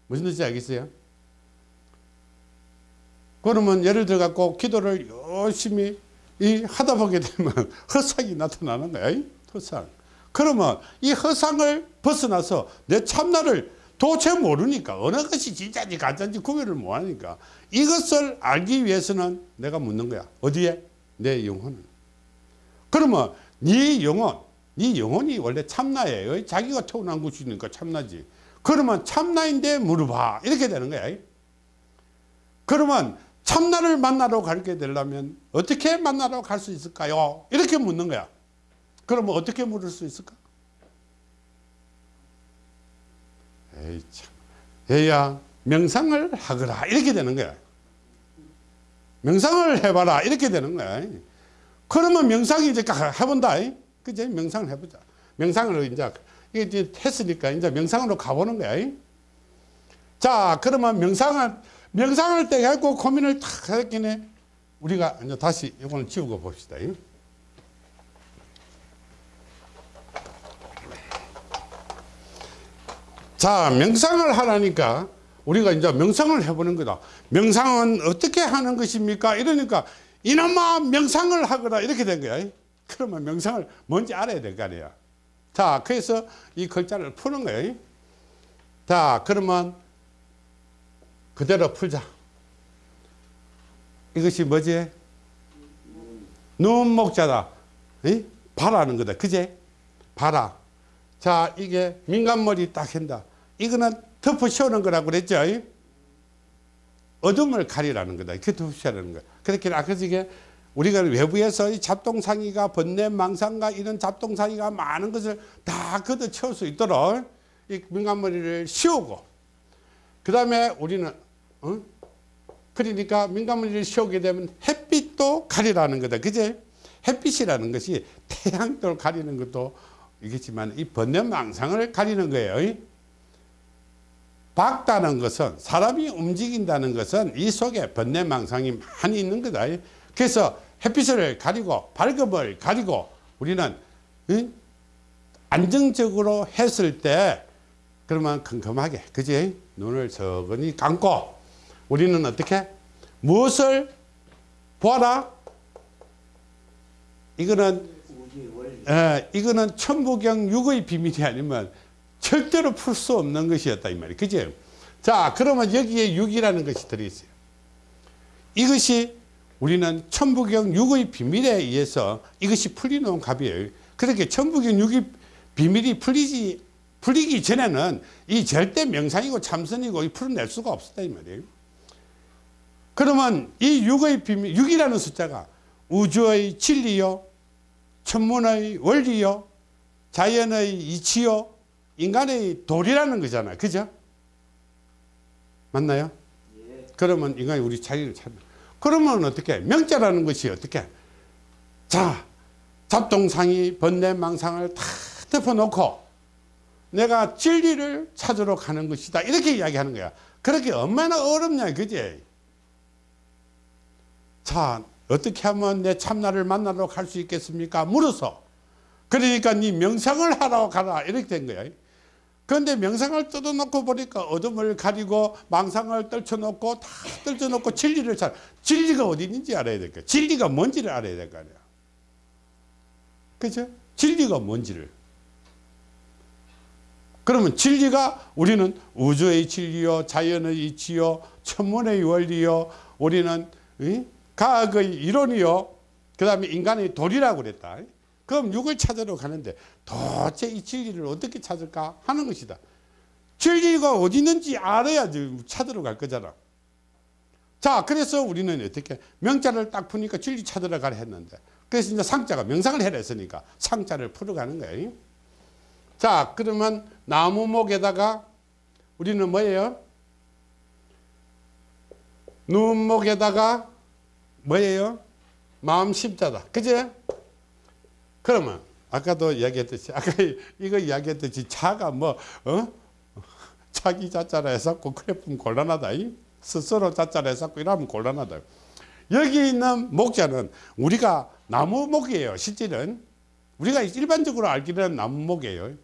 무슨 뜻인지 알겠어요? 그러면 예를 들어 갖고 기도를 열심히 이 하다 보게 되면 허상이 나타나는 거야. 이 허상. 그러면 이 허상을 벗어나서 내 참나를 도대체 모르니까 어느 것이 진짜인지 가짜인지 구별을 못 하니까 이것을 알기 위해서는 내가 묻는 거야. 어디에? 내 영혼은. 그러면 네 영혼, 네 영혼이 원래 참나예요. 자기가 태어난 것이니까 참나지. 그러면 참나인데 물어봐. 이렇게 되는 거야. 그러면 참나를 만나러 가게 되려면 어떻게 만나러 갈 수 있을까요? 이렇게 묻는 거야. 그러면 어떻게 물을 수 있을까? 에이 참. 얘야 명상을 하거라 이렇게 되는 거야. 명상을 해봐라 이렇게 되는 거야. 그러면 명상이 이제 해본다. 그제 명상을 해보자. 명상을 이제 이게 했으니까 이제 명상으로 가보는 거야. 자 그러면 명상을 명상할 때 해고 고민을 탁 했기네 우리가 이제 다시 이거는 지우고 봅시다. 자, 명상을 하라니까 우리가 이제 명상을 해보는 거다. 명상은 어떻게 하는 것입니까? 이러니까 이놈아 명상을 하거라 이렇게 된 거야. 그러면 명상을 뭔지 알아야 될 거 아니야. 자, 그래서 이 글자를 푸는 거예요. 자, 그러면 그대로 풀자. 이것이 뭐지? 눈목자다. 이? 바라는 거다. 그제? 바라. 자, 이게 민간머리 딱 한다. 이거는 덮어 씌우는 거라고 그랬죠? 어둠을 가리라는 거다. 이렇게 덮어 씌우는 거야. 그렇게 아까 이게 우리가 외부에서 이 잡동사니가 번뇌 망상과 이런 잡동사니가 많은 것을 다 걷어 채울 수 있도록 이 민간머리를 씌우고 그 다음에 우리는 어? 그러니까 민간머리를 씌우게 되면 햇빛도 가리라는 거다. 그제? 햇빛이라는 것이 태양도 가리는 것도 이겠지만 이 번뇌망상을 가리는 거예요. 밝다는 것은 사람이 움직인다는 것은 이 속에 번뇌망상이 많이 있는 거다. 그래서 햇빛을 가리고 밝음을 가리고 우리는 응? 안정적으로 했을 때 그러면 컴컴하게 그지 눈을 서근히 감고 우리는 어떻게? 무엇을 보아라? 이거는 에, 이거는 천부경 육의 비밀이 아니면 절대로 풀 수 없는 것이었다 이 말이 그지 자 그러면 여기에 육이라는 것이 들어있어요. 이것이 우리는 천부경 6의 비밀에 의해서 이것이 풀리는 값이에요. 그렇게 천부경 6의 비밀이 풀리지 풀리기 전에는 이 절대 명상이고 참선이고 이 풀어낼 수가 없었다 이 말이에요. 그러면 이 6의 비밀 6이라는 숫자가 우주의 진리요 천문의 원리요 자연의 이치요 인간의 도리라는 거잖아요. 그죠? 맞나요? 예. 그러면 인간이 우리 자기를 찾는 그러면 어떻게 명자라는 것이 어떻게 자 잡동상이 번뇌망상을 다 덮어놓고 내가 진리를 찾으러 가는 것이다 이렇게 이야기하는 거야 그렇게 얼마나 어렵냐 그지 자 어떻게 하면 내 참나를 만나러 갈 수 있겠습니까? 물어서. 그러니까 네 명상을 하러 가라. 이렇게 된 거야. 그런데 명상을 뜯어놓고 보니까 어둠을 가리고 망상을 떨쳐놓고 다 떨쳐놓고 진리를 찾 진리가 어디 있는지 알아야 될 거야. 진리가 뭔지를 알아야 될 거 아니야. 그죠? 진리가 뭔지를. 그러면 진리가 우리는 우주의 진리요 자연의 이치요 천문의 원리요 우리는 이? 과학의 이론이요. 그 다음에 인간의 도리라고 그랬다. 그럼 육을 찾으러 가는데 도대체 이 진리를 어떻게 찾을까 하는 것이다. 진리가 어디 있는지 알아야지 찾으러 갈 거잖아. 자 그래서 우리는 어떻게 명자를 딱 푸니까 진리 찾으러 가라 했는데 그래서 이제 상자가 명상을 해라 했으니까 상자를 풀어가는 거예요 자 그러면 나무목에다가 우리는 뭐예요? 눈목에다가 뭐예요? 마음 십자다. 그제? 그러면 아까도 이야기했듯이 아까 이거 이야기했듯이 차가 뭐 어? 자기 자자라 해서고 그래 보면 곤란하다 이? 스스로 자자라 해서고 이러면 곤란하다. 여기 있는 목자는 우리가 나무목이에요 실질은. 우리가 일반적으로 알기로는 나무목이에요.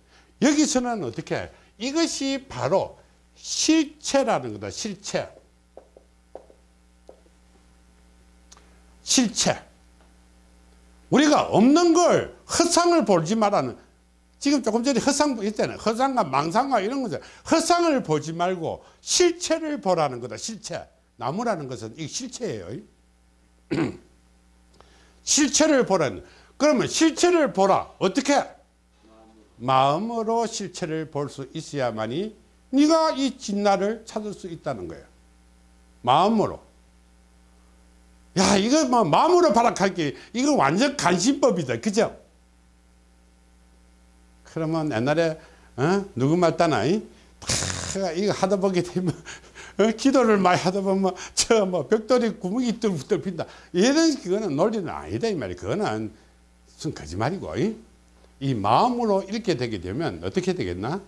여기서는 어떻게? 이것이 바로 실체라는 거다 실체 실체. 우리가 없는 걸 허상을 보지 말라는 지금 조금 전에 허상 있잖아요 허상과 망상과 이런 거죠 허상을 보지 말고 실체를 보라는 거다 실체. 나무라는 것은 이 실체예요. 실체를 보라는 그러면 실체를 보라. 어떻게? 마음으로 실체를 볼 수 있어야만이 네가 이 진나를 찾을 수 있다는 거예요. 마음으로 야 이거 뭐 마음으로 발악할게 이거 완전 간신법이다 그죠 그러면 옛날에 어? 누구 말따나 이? 다 이거 하다 보게 되면 어? 기도를 많이 하다 보면 저 뭐 벽돌이 구멍이 뚫뚫 핀다 이런 그거는 논리는 아니다 이 말이 그거는 순 거짓말이고 이? 이 마음으로 이렇게 되게 되면 어떻게 되겠나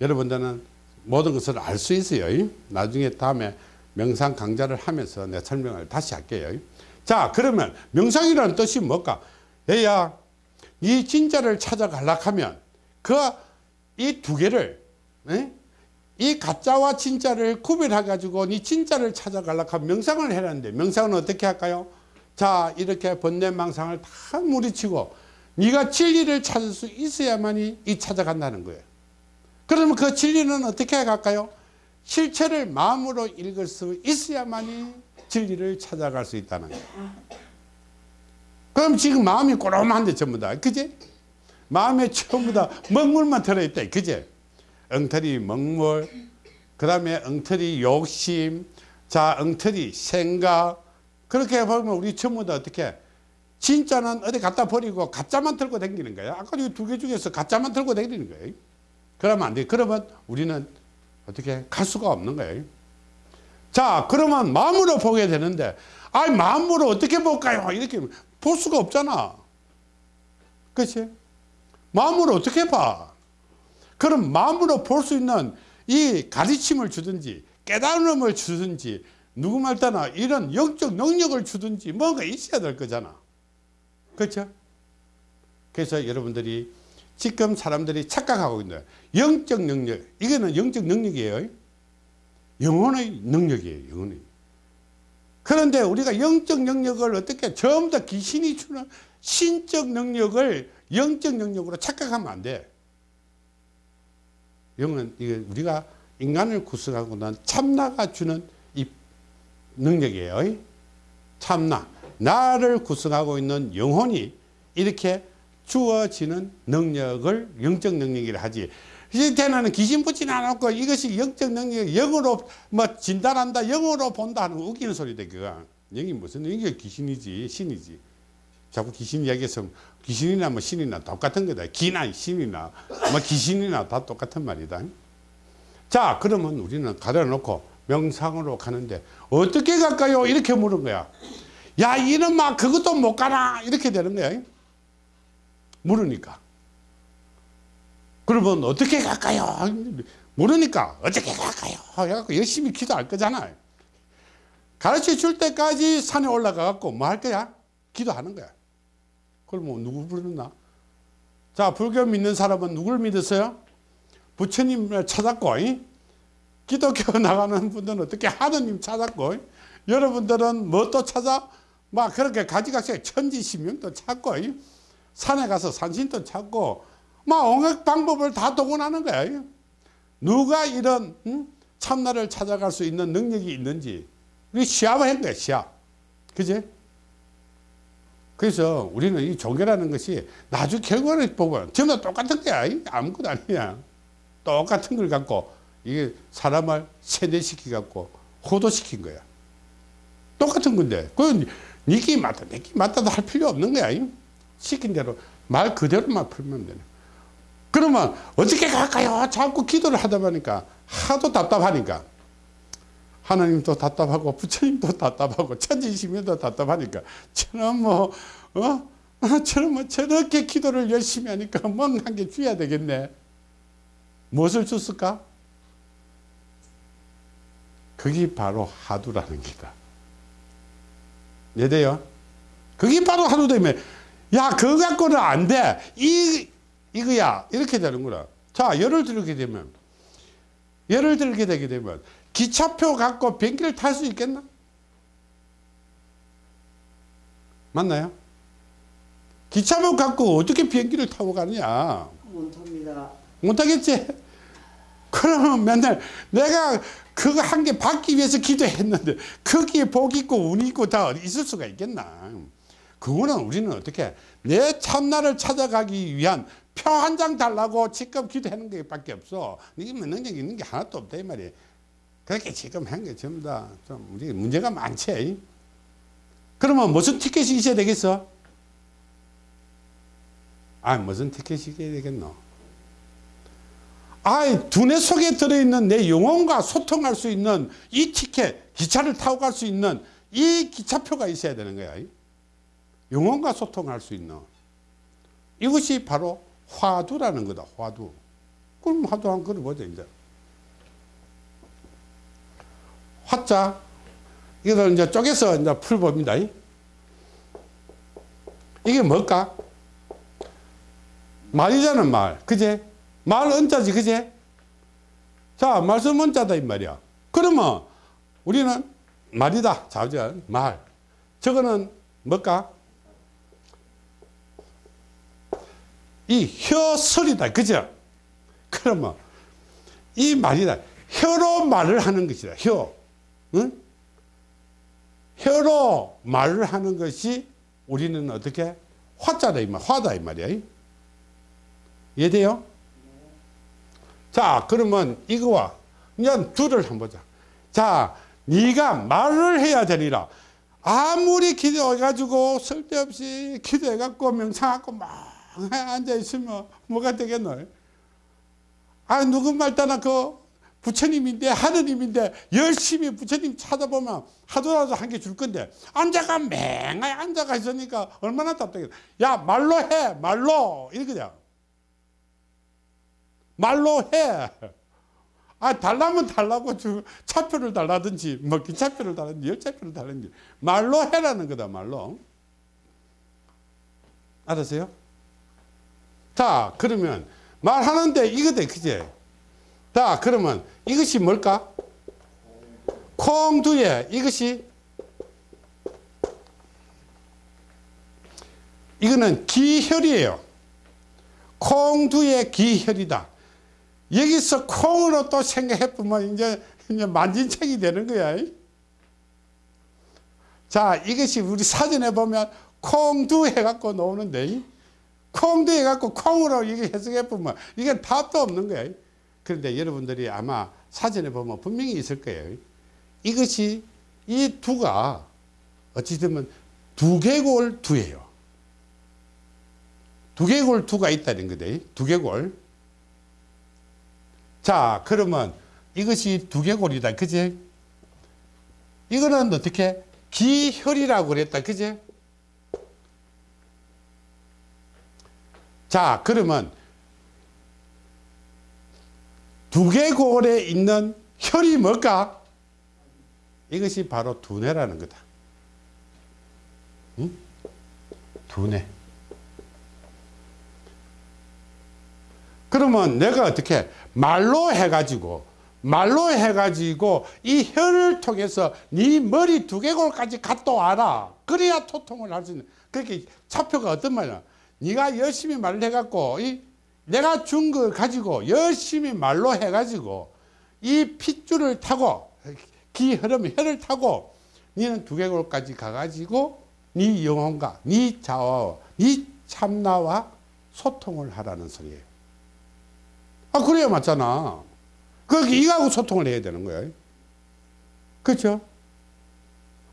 여러분들은 모든 것을 알 수 있어요 이? 나중에 다음에 명상 강좌를 하면서 내 설명을 다시 할게요. 자 그러면 명상이라는 뜻이 뭘까? 얘야 이 진짜를 찾아가려 하면 그 이 두 개를 에? 이 가짜와 진짜를 구별해 가지고 이 진짜를 찾아가려 하면 명상을 해라는데 명상은 어떻게 할까요? 자 이렇게 번뇌망상을 다 무리치고 네가 진리를 찾을 수 있어야만이 이 찾아간다는 거예요. 그러면 그 진리는 어떻게 갈까요 실체를 마음으로 읽을 수 있어야만이 진리를 찾아갈 수 있다는 거예요. 그럼 지금 마음이 꼬롬한데 전부 다 그제 마음에 전부 다 먹물만 들어있다 그제 엉터리 먹물 그 다음에 엉터리 욕심 자 엉터리 생각 그렇게 보면 우리 전부 다 어떻게? 진짜는 어디 갖다 버리고 가짜만 들고 다니는 거예요 아까 두 개 중에서 가짜만 들고 다니는 거예요 그러면 안 돼. 그러면 우리는 어떻게 갈 수가 없는 거예요. 자 그러면 마음으로 보게 되는데 아니 마음으로 어떻게 볼까요? 이렇게 볼 수가 없잖아. 그렇지 마음으로 어떻게 봐? 그럼 마음으로 볼 수 있는 이 가르침을 주든지 깨달음을 주든지 누구 말따나 이런 영적 능력을 주든지 뭔가 있어야 될 거잖아. 그렇죠? 그래서 여러분들이 지금 사람들이 착각하고 있는 영적 능력. 이거는 영적 능력이에요. 영혼의 능력이에요 영혼의. 그런데 우리가 영적 능력을 어떻게 전부 다 귀신이 주는 신적 능력을 영적 능력으로 착각하면 안돼. 영은 이게 우리가 인간을 구성하고 난 참나가 주는 이 능력이에요. 참나. 나를 구성하고 있는 영혼이 이렇게 주어지는 능력을 영적 능력이라 하지. 이때는 귀신 붙진 않았고 이것이 영적 능력, 영으로 뭐 진단한다, 영으로 본다 하는 웃기는 소리다, 그거. 영이 무슨, 영이 귀신이지, 신이지. 자꾸 귀신 이야기해서 귀신이나 뭐 신이나 똑같은 거다. 기나 신이나 뭐 귀신이나 다 똑같은 말이다. 자, 그러면 우리는 가려놓고 명상으로 가는데 어떻게 갈까요? 이렇게 물은 거야. 야, 이놈아, 그것도 못 가나? 이렇게 되는 거야. 물으니까. 그러면 어떻게 갈까요? 모르니까 어떻게 갈까요? 해갖고 열심히 기도할 거잖아요. 가르쳐 줄 때까지 산에 올라가 갖고 뭐 할 거야? 기도하는 거야. 그러면 누구 부르나? 자, 불교 믿는 사람은 누굴 믿었어요? 부처님을 찾았고, 이? 기독교 나가는 분들은 어떻게 하느님 찾았고, 이? 여러분들은 뭐 또 찾아? 막 그렇게 가지각색 천지신명도 찾고, 이? 산에 가서 산신도 찾고, 막 온갖 방법을 다 동원하는. 이? 누가 이런 음? 참나를 찾아갈 수 있는 능력이 있는지 우리 시합을 한 거야 시합 그지 그래서 우리는 이 종교라는 것이 나중 결과를 보면 전부 다 똑같은 거야 이 아무것도 아니야 똑같은 걸 갖고 이게 사람을 세뇌시키 갖고 호도시킨 거야 똑같은 건데 그건 니끼 맞다 내끼 맞다도 할 필요 없는 거야 이? 시킨 대로 말 그대로만 풀면 되네 그러면 어떻게 갈까요? 자꾸 기도를 하다 보니까 하도 답답하니까 하나님도 답답하고 부처님도 답답하고 천지시민도 답답하니까 저는 뭐 어? 저는 뭐 저렇게 기도를 열심히 하니까 뭔한 게 줘야 되겠네 무엇을 줬을까? 그게 바로 하두라는 기다 예대요 그게 바로 하두 되면 야 그거 갖고는 안돼 이거야 이렇게 되는구나 자 예를 들게 되면 예를 들게 되게 되면 기차표 갖고 비행기를 탈 수 있겠나? 맞나요? 기차표 갖고 어떻게 비행기를 타고 가느냐 못합니다. 못하겠지? 그러면 맨날 내가 그거 한 개 받기 위해서 기도했는데 거기에 복 있고 운 있고 다 있을 수가 있겠나 그거는 우리는 어떻게 내 참나를 찾아가기 위한 표 한 장 달라고 지금 기도하는 게 밖에 없어. 이게 뭐 능력이 있는 게 하나도 없다, 이 말이야. 그렇게 지금 한 게 전부 다 좀 우리 문제가 많지. 그러면 무슨 티켓이 있어야 되겠어? 아, 무슨 티켓이 있어야 되겠노? 아, 두뇌 속에 들어있는 내 영혼과 소통할 수 있는 이 티켓, 기차를 타고 갈 수 있는 이 기차표가 있어야 되는 거야. 영혼과 소통할 수 있는. 이것이 바로 화두라는 거다, 화두. 그럼 화두 한번 걸어보자, 이제. 화자. 이걸 이제 쪼개서 이제 풀봅니다. 이게 뭘까? 말이잖아, 말. 그제? 말 은자지, 그제? 자, 말씀 은자다, 이 말이야. 그러면 우리는 말이다, 자전, 말. 저거는 뭘까? 이 혀설이다. 그죠? 그러면 이 말이다. 혀로 말을 하는 것이다. 혀. 응? 혀로 말을 하는 것이 우리는 어떻게? 화자다. 이 말. 화다. 이 말이야. 이해돼요? 자, 그러면 이거와 이제 둘을 한번 보자. 자, 네가 말을 해야 되리라. 아무리 기도해가지고 쓸데없이 기도해갖고 명상하고 막 앉아있으면 뭐가 되겠노? 아, 누구 말 따나 그 부처님인데 하느님인데 열심히 부처님 찾아보면 하도라도 한 개 줄 건데 앉아가 맹하게 앉아가 있으니까 얼마나 답답해. 야 말로 해 말로 이거냐. 말로 해. 아 달라면 달라고 주 차표를 달라든지 뭐 기차표를 달라든지 열차표를 달라든지 말로 해라는 거다 말로. 알았어요? 자, 그러면 말하는데 이거다, 그제? 자, 그러면 이것이 뭘까? 콩두에 이것이 이거는 기혈이에요. 콩두의 기혈이다. 여기서 콩으로 또 생각해 보면 이제, 이제 만진책이 되는 거야. 자, 이것이 우리 사전에 보면 콩두 해갖고 나오는데, 콩두 해갖고 콩으로 이게 해석해 보면 이게 답도 없는 거예요. 그런데 여러분들이 아마 사전에 보면 분명히 있을 거예요. 이것이 이 두가 어찌 되면 두개골 두예요. 두개골 두가 있다는 거다. 두개골. 자, 그러면 이것이 두개골이다. 그지? 이거는 어떻게? 기혈이라고 그랬다. 그지? 자, 그러면 두개골에 있는 혈이 뭘까? 이것이 바로 두뇌라는 거다. 응? 두뇌. 그러면 내가 어떻게 말로 해가지고 말로 해가지고 이 혀를 통해서 네 머리 두개골까지 갔다 와라. 그래야 소통을 할 수 있는. 그렇게 차표가 어떤 말이야? 네가 열심히 말을 해갖고 이 내가 준 걸 가지고 열심히 말로 해가지고 이 핏줄을 타고 기 흐름 혀를 타고 너는 두개골까지 가가지고 네 영혼과 네 자아와 네 참나와 소통을 하라는 소리예요. 아 그래야 맞잖아. 그 이거하고 소통을 해야 되는 거예요. 그렇죠?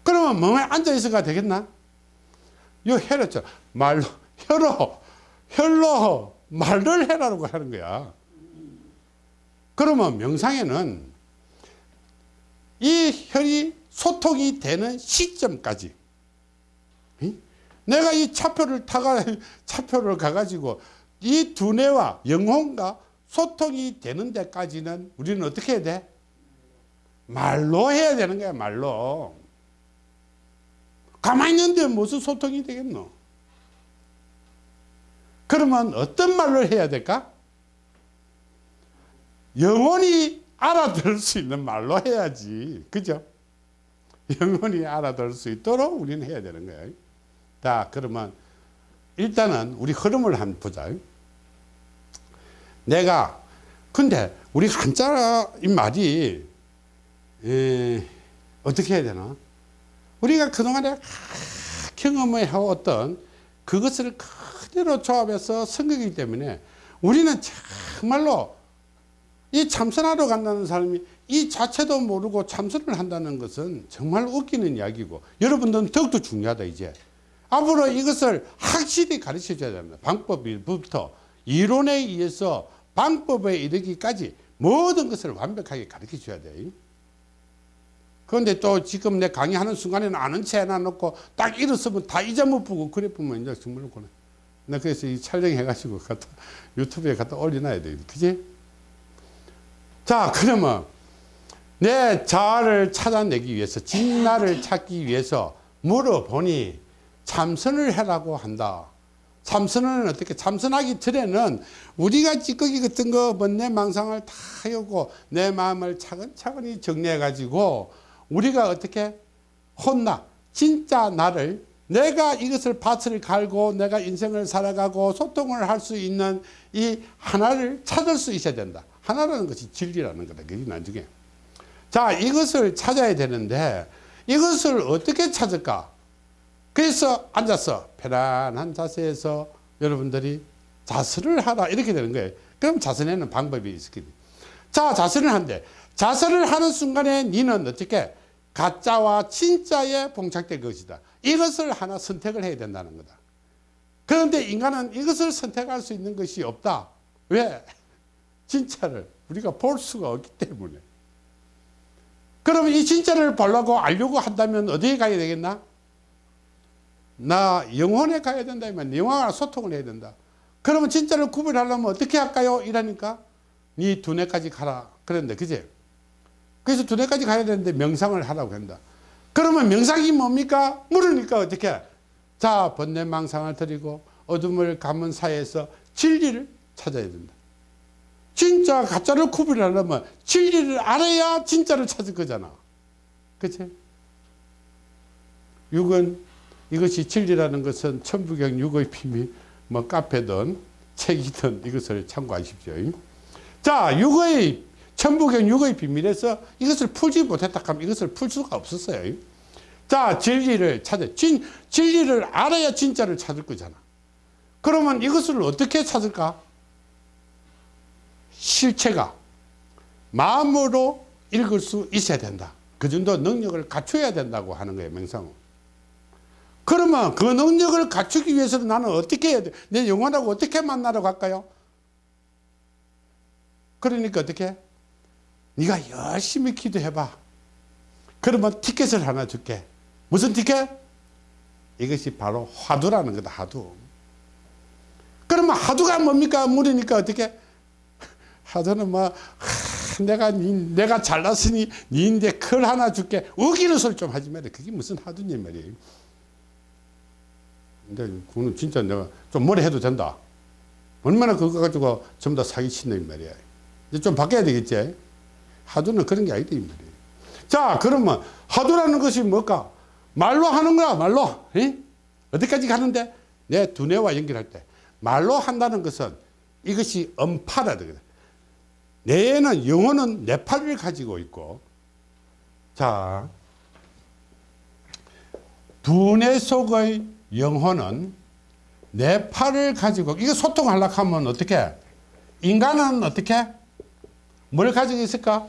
그러면 멍에 앉아 있어가 되겠나? 요 혀를 죠 말로 혀로 혀로 말을 해라고 하는 거야. 그러면 명상에는 이 혈이 소통이 되는 시점까지 이? 내가 이 차표를 타가 차표를 가가지고 이 두뇌와 영혼과 소통이 되는 데까지는 우리는 어떻게 해야 돼? 말로 해야 되는 거야 말로 가만히 있는데 무슨 소통이 되겠노? 그러면 어떤 말로 해야 될까? 영원히 알아들을 수 있는 말로 해야지. 그죠? 영원히 알아들을 수 있도록 우리는 해야 되는 거예요. 자, 그러면 일단은 우리 흐름을 한번 보자. 내가, 근데 우리 한자 이 말이, 에, 어떻게 해야 되나? 우리가 그동안에 경험을 해왔던 그것을 그대로 조합해서 성격이기 때문에 우리는 정말로 이 참선하러 간다는 사람이 이 자체도 모르고 참선을 한다는 것은 정말 웃기는 이야기고 여러분들은 더욱더 중요하다 이제. 앞으로 이것을 확실히 가르쳐 줘야 됩니다. 방법부터 이론에 의해서 방법에 이르기까지 모든 것을 완벽하게 가르쳐 줘야 돼요 그런데 또 지금 내 강의하는 순간에는 아는 채 해놔놓고 딱 일었으면 다 잊어먹고 그래 보면 이제 정말로 그래. 나 그래서 이 촬영해가지고 갖다 유튜브에 갖다 올려놔야 돼 그지? 자 그러면 내 자아를 찾아내기 위해서 진나를 찾기 위해서 물어보니 참선을 해라고 한다. 참선은 어떻게 참선하기 전에는 우리가 찌꺼기 같은 거 번뇌 망상을 다 하고 내 마음을 차근차근히 정리해 가지고 우리가 어떻게 혼나 진짜 나를 내가 이것을 밭을 갈고 내가 인생을 살아가고 소통을 할 수 있는 이 하나를 찾을 수 있어야 된다. 하나라는 것이 진리라는 거다. 그게 나중에. 자, 이것을 찾아야 되는데 이것을 어떻게 찾을까? 그래서 앉아서 편안한 자세에서 여러분들이 자세를 하라 이렇게 되는 거예요. 그럼 자선에는 방법이 있겠지. 자, 자선을 한대. 자선을 하는 순간에 니는 어떻게 가짜와 진짜에 봉착될 것이다. 이것을 하나 선택을 해야 된다는 거다. 그런데 인간은 이것을 선택할 수 있는 것이 없다. 왜? 진짜를 우리가 볼 수가 없기 때문에. 그러면 이 진짜를 보려고 알려고 한다면 어디에 가야 되겠나? 나 영혼에 가야 된다면 영혼과 소통을 해야 된다. 그러면 진짜를 구별하려면 어떻게 할까요? 이러니까 네 두뇌까지 가라. 그런데 그제? 그래서 두뇌까지 가야 되는데 명상을 하라고 한다. 그러면 명상이 뭡니까? 물으니까 어떻게? 자, 번뇌망상을 드리고 어둠을 감은 사이에서 진리를 찾아야 된다. 진짜 가짜를 구별하려면 진리를 알아야 진짜를 찾을 거잖아. 그치? 육은 이것이 진리라는 것은 천부경 육의 비밀 뭐 카페든 책이든 이것을 참고하십시오. 자, 육의 천부경 육의 비밀에서 이것을 풀지 못했다 하면 이것을 풀 수가 없었어요. 자, 진리를 찾아. 진, 진리를 알아야 진짜를 찾을 거잖아. 그러면 이것을 어떻게 찾을까? 실체가 마음으로 읽을 수 있어야 된다. 그 정도 능력을 갖춰야 된다고 하는 거예요, 명상은. 그러면 그 능력을 갖추기 위해서는 나는 어떻게 해야 돼? 내 영혼하고 어떻게 만나러 갈까요? 그러니까 어떻게? 네가 열심히 기도해봐. 그러면 티켓을 하나 줄게. 무슨 티켓? 이것이 바로 화두라는 거다, 화두. 그러면 화두가 뭡니까? 물으니까 어떻게? 화두는 뭐, 하, 내가, 니, 내가 잘났으니 니인데 클 하나 줄게. 어기는 소리 좀 하지 마라. 그게 무슨 화두냐 말이에요. 근데 그거는 진짜 내가 좀 뭐라 해도 된다. 얼마나 그거 가지고 전부 다이 말이야. 이제 좀 바뀌어야 되겠지. 하두는 그런 게 아니다 이 말이에요. 자 그러면 하두라는 것이 뭘까? 말로 하는 거야 말로. 에? 어디까지 가는데? 내 두뇌와 연결할 때 말로 한다는 것은 이것이 그래. 뇌에는 영혼은 뇌파를 가지고 있고 자 두뇌 속의 영혼은 뇌파를 가지고 이거 소통하려고 하면 어떻게 인간은 어떻게 뭘 가지고 있을까?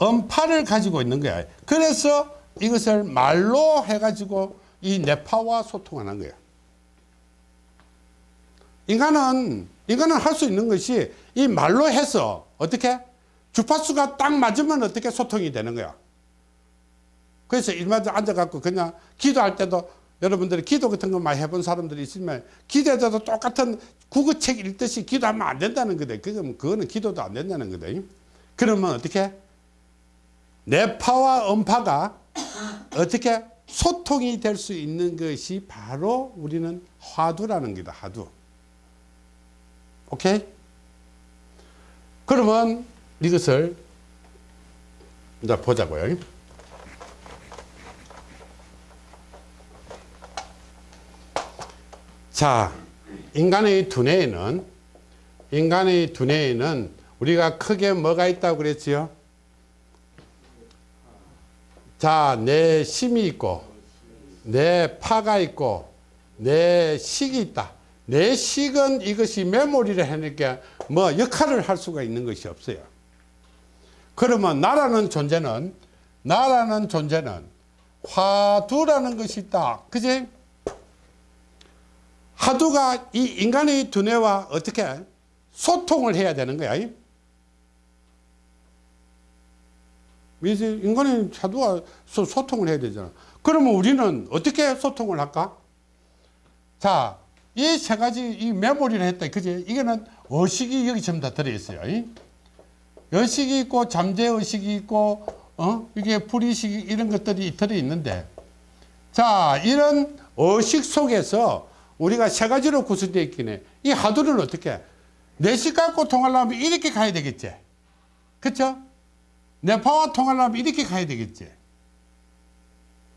음파를 가지고 있는 거야. 그래서 이것을 말로 해가지고 이 뇌파와 소통하는 거야. 인간은 인간은 할 수 있는 것이 이 말로 해서 어떻게? 주파수가 딱 맞으면 어떻게 소통이 되는 거야? 그래서 일마다 앉아갖고 그냥 기도할 때도 여러분들이 기도 같은 거 많이 해본 사람들이 있으면 기도해도 똑같은 국어책 읽듯이 기도하면 안 된다는 거다. 그건 그거는 기도도 안 된다는 거다. 그러면 어떻게 뇌파와 음파가 어떻게 소통이 될 수 있는 것이 바로 우리는 화두라는 거다. 화두. 오케이? 그러면 이것을 이제 보자고요. 자, 인간의 두뇌에는 인간의 두뇌에는 우리가 크게 뭐가 있다고 그랬지요? 자, 내 심이 있고 내 파가 있고 내 식이 있다. 내 식은 이것이 메모리를 하니까 뭐 역할을 할 수가 있는 것이 없어요. 그러면 나라는 존재는 나라는 존재는 화두라는 것이 있다. 그지? 화두가 이 인간의 두뇌와 어떻게 소통을 해야 되는 거야. 인간의 화두와 소, 소통을 해야 되잖아. 그러면 우리는 어떻게 소통을 할까? 자, 이 세 가지 이 메모리를 했다. 그지? 이거는 의식이 여기 전부 다 들어있어요. 의식이 있고 잠재 의식이 있고 어? 이게 불의식이 이런 것들이 들어있는데 자, 이런 의식 속에서 우리가 세 가지로 구성되어 있긴 해. 이 하두를 어떻게 내식 갖고 통하려면 이렇게 가야 되겠지. 그쵸? 내파와 통하려면 이렇게 가야 되겠지.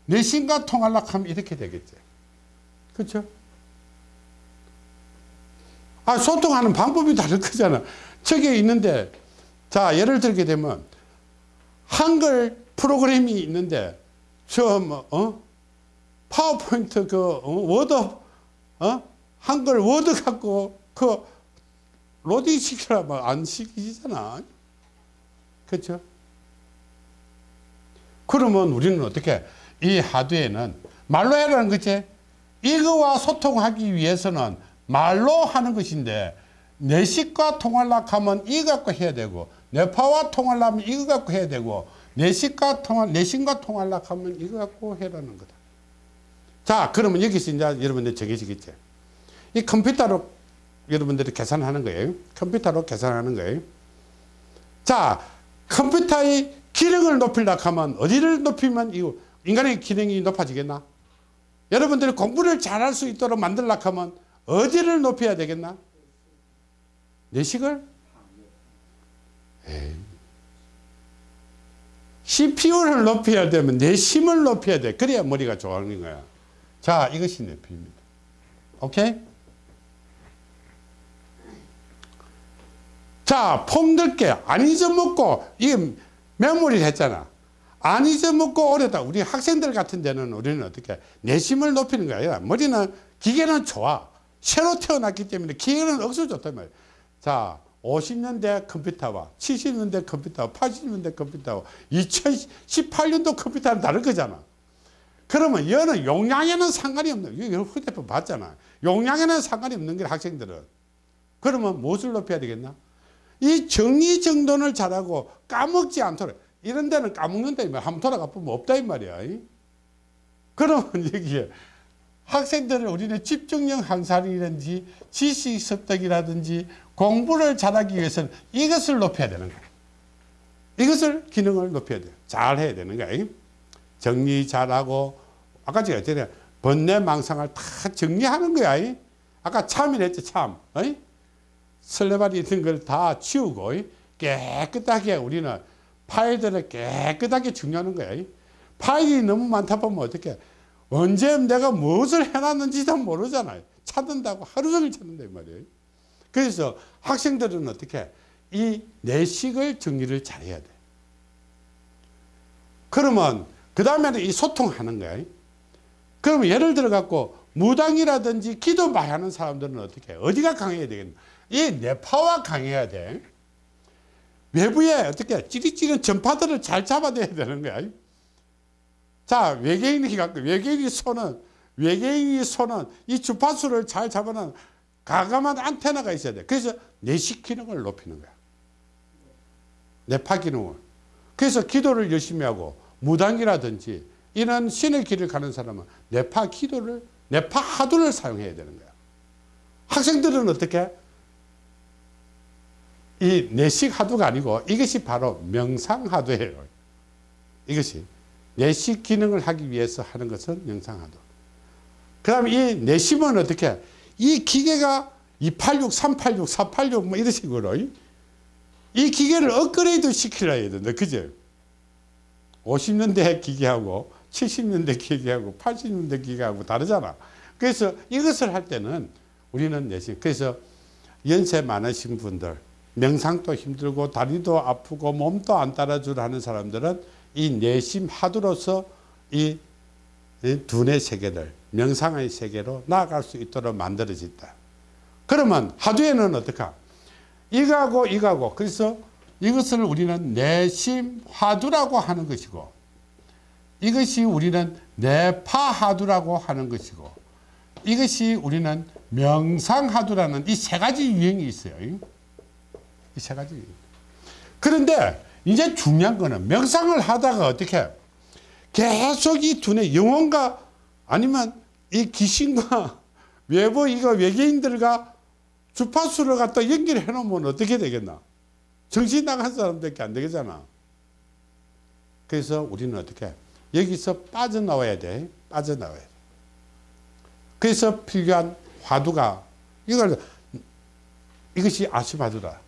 내신과 통하려고 하면 이렇게 되겠지. 그쵸? 아, 소통하는 방법이 다를 거잖아. 저기 있는데, 자, 예를 들게 되면, 한글 프로그램이 있는데, 저, 뭐, 어? 파워포인트 그, 어? 워드, 어? 한글 워드 갖고, 그, 로딩 시키라면 안 시키잖아. 그렇죠? 그러면 우리는 어떻게 이 하두에는 말로 해라는 거지. 이거와 소통하기 위해서는 말로 하는 것인데 내식과 통하려고 하면 이거 갖고 해야 되고 뇌파와 통하려면 이거 갖고 해야 되고 내식과 통할 내신과 통하려고 하면 이거 갖고 해라는 거다. 자, 그러면 여기서 이제 여러분들 정해지겠지. 이 컴퓨터로 여러분들이 계산하는 거예요. 컴퓨터로 계산하는 거예요. 자, 컴퓨터의 기능을 높이려고 하면 어디를 높이면 이거 인간의 기능이 높아지겠나? 여러분들이 공부를 잘할 수 있도록 만들려고 하면 어디를 높여야 되겠나? 내식을? 에이. CPU를 높여야 되면 내심을 높여야 돼. 그래야 머리가 좋아하는 거야. 자, 이것이 내피입니다. 오케이? 자, 폼들게 안 잊어먹고 이 메모리를 했잖아. 안 잊어먹고 오래다. 우리 학생들 같은 데는 우리는 어떻게 내심을 높이는 거야. 머리는 기계는 좋아. 새로 태어났기 때문에 기계는 억수 좋단 말이야. 자, 50년대 컴퓨터와 70년대 컴퓨터와 80년대 컴퓨터와 2018년도 컴퓨터는 다른 거잖아. 그러면 얘는 용량에는 상관이 없는. 이거 휴대폰 봤잖아. 용량에는 상관이 없는 거야, 학생들은. 그러면 무엇을 높여야 되겠나? 이 정리 정돈을 잘하고 까먹지 않도록. 이런 데는 까먹는다, 이 말. 한번 돌아가 보면 없다, 이 말이야. 그러면 여기에 학생들을 우리는 집중력 향상이라든지 지식 습득이라든지 공부를 잘하기 위해서는 이것을 높여야 되는 거야. 이것을 기능을 높여야 돼. 잘 해야 되는 거야. 정리 잘하고 아까 제가 했잖아요. 번뇌 망상을 다 정리하는 거야. 아까 참이랬지 참. 설레발이 있는 걸 다 치우고 깨끗하게 우리는 파일들을 깨끗하게 정리하는 거야. 파일이 너무 많다 보면 어떻게 언제 내가 무엇을 해놨는지도 모르잖아요. 찾는다고 하루 종일 찾는다 이 말이에요. 그래서 학생들은 어떻게 이 내식을 정리를 잘해야 돼. 그러면 그 다음에는 이 소통하는 거야. 그러면 예를 들어 갖고 무당이라든지 기도 많이 하는 사람들은 어떻게 해? 어디가 강해야 되겠나? 이 뇌파와 강해야 돼. 외부에 어떻게 찌릿찌릿 전파들을 잘 잡아내야 되는 거야. 자, 외계인이 갖고, 외계인이 손은, 외계인이 손은 이 주파수를 잘 잡아놓은 가감한 안테나가 있어야 돼. 그래서 내식 기능을 높이는 거야. 뇌파 기능을. 그래서 기도를 열심히 하고, 무당이라든지, 이런 신의 길을 가는 사람은 뇌파 기도를, 뇌파 하두를 사용해야 되는 거야. 학생들은 어떻게? 이 내식 하두가 아니고 이것이 바로 명상 하두예요. 이것이. 내식 기능을 하기 위해서 하는 것은 명상 하도. 그 다음에 이 내심은 어떻게? 이 기계가 286, 386, 486 뭐 이런 식으로 이 기계를 업그레이드 시키려 된다. 그죠? 50년대 기계하고 70년대 기계하고 80년대 기계하고 다르잖아. 그래서 이것을 할 때는 우리는 내심. 그래서 연세 많으신 분들, 명상도 힘들고 다리도 아프고 몸도 안 따라주려 하는 사람들은 이 내심 하두로서 이 두뇌 세계를 명상의 세계로 나아갈 수 있도록 만들어진다. 그러면 하두에는 어떡하? 이거하고 이거하고 그래서 이것을 우리는 내심 하두라고 하는 것이고 이것이 우리는 내파하두라고 하는 것이고 이것이 우리는 명상하두라는 이 세 가지 유형이 있어요. 이 세 가지. 그런데 이제 중요한 거는 명상을 하다가 어떻게 계속 이 두뇌 영혼과 아니면 이 귀신과 외부 이거 외계인들과 주파수를 갖다 연결해 놓으면 어떻게 되겠나? 정신 나간 사람들밖에 안 되겠잖아. 그래서 우리는 어떻게 여기서 빠져나와야 돼. 빠져나와야 돼. 그래서 필요한 화두가 이걸 이것이 아시바두다.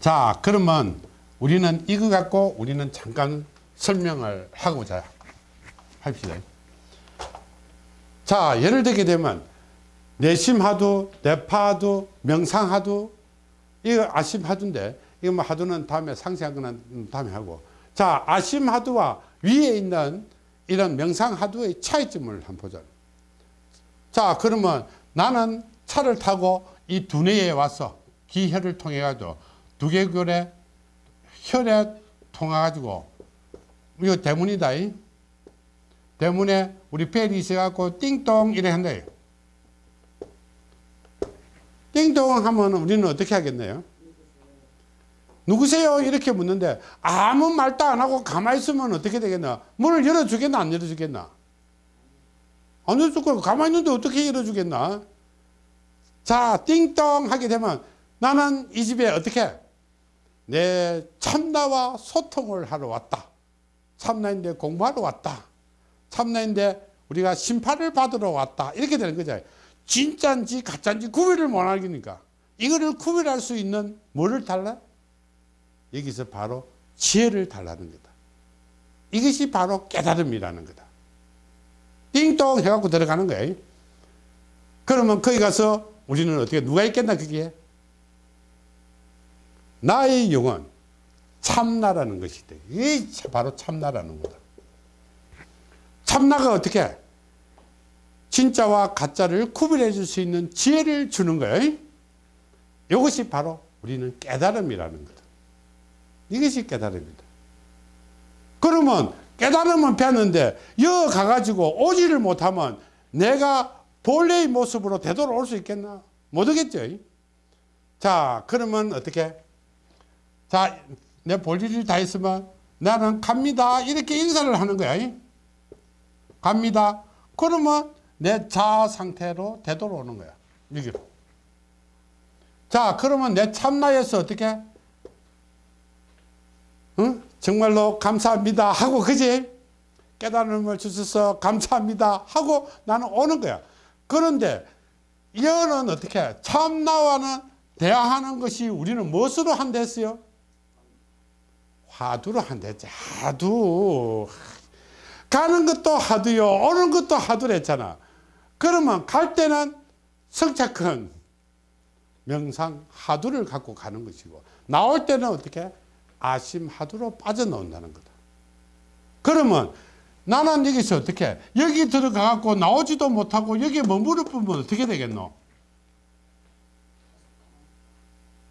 자, 그러면 우리는 이거 갖고 우리는 잠깐 설명을 하고자 합시다. 자, 예를 들게 되면 내심하두, 내파하두, 명상하두, 이거 아심 하두인데, 이거 뭐 하두는 다음에 상세한 거는 다음에 하고. 자, 아심 하두와 위에 있는 이런 명상 하두의 차이점을 한번 보자. 자, 그러면 나는 차를 타고 이 두뇌에 와서 기혈을 통해 가지고 두개골에 혈에 통해 가지고 이거 대문이다. 이. 대문에 우리 벨이 있어 갖고 띵동 이래 한다. 띵동 하면 우리는 어떻게 하겠네요? 누구세요? 이렇게 묻는데 아무 말도 안 하고 가만히 있으면 어떻게 되겠나? 문을 열어주겠나? 안 열어주겠나? 안 열어줄 거 가만히 있는데 어떻게 열어주겠나? 자, 띵동 하게 되면 나는 이 집에 어떻게? 내 참나와 소통을 하러 왔다. 참나인데 공부하러 왔다. 참나인데 우리가 심판을 받으러 왔다. 이렇게 되는 거죠. 진짜인지 가짜인지 구별을 못 하니까. 이거를 구별할 수 있는 뭐를 달라? 여기서 바로 지혜를 달라는 거다. 이것이 바로 깨달음이라는 거다. 띵동 해갖고 들어가는 거예요. 그러면 거기 가서 우리는 어떻게, 누가 있겠나, 그게? 나의 영혼, 참나라는 것이 돼. 이게 바로 참나라는 거다. 참나가 어떻게? 진짜와 가짜를 구별해 줄 수 있는 지혜를 주는 거예요. 이것이 바로 우리는 깨달음이라는 거다. 이것이 깨달음이다. 그러면 깨달음은 폈는데 여 가가지고 오지를 못하면 내가 본래의 모습으로 되돌아올 수 있겠나? 못 오겠죠. 자 그러면 어떻게? 자내 볼 일을 다 했으면 나는 갑니다. 이렇게 인사를 하는 거야. 갑니다. 그러면 내 자아 상태로 되돌아오는 거야. 여기로. 자, 그러면 내 참나에서 어떻게? 응? 정말로 감사합니다. 하고, 그지? 깨달음을 주셔서 감사합니다. 하고 나는 오는 거야. 그런데, 이거는 어떻게? 참나와는 대화하는 것이 우리는 무엇으로 한댔어요? 화두로 한댔지. 화두. 가는 것도 하두요. 오는 것도 하두랬잖아. 그러면 갈 때는 성착한 명상 하두를 갖고 가는 것이고 나올 때는 어떻게 아심 하두로 빠져나온다는 거다. 그러면 나는 여기서 어떻게 여기 들어가 갖고 나오지도 못하고 여기에 머무를 뿐면 어떻게 되겠노?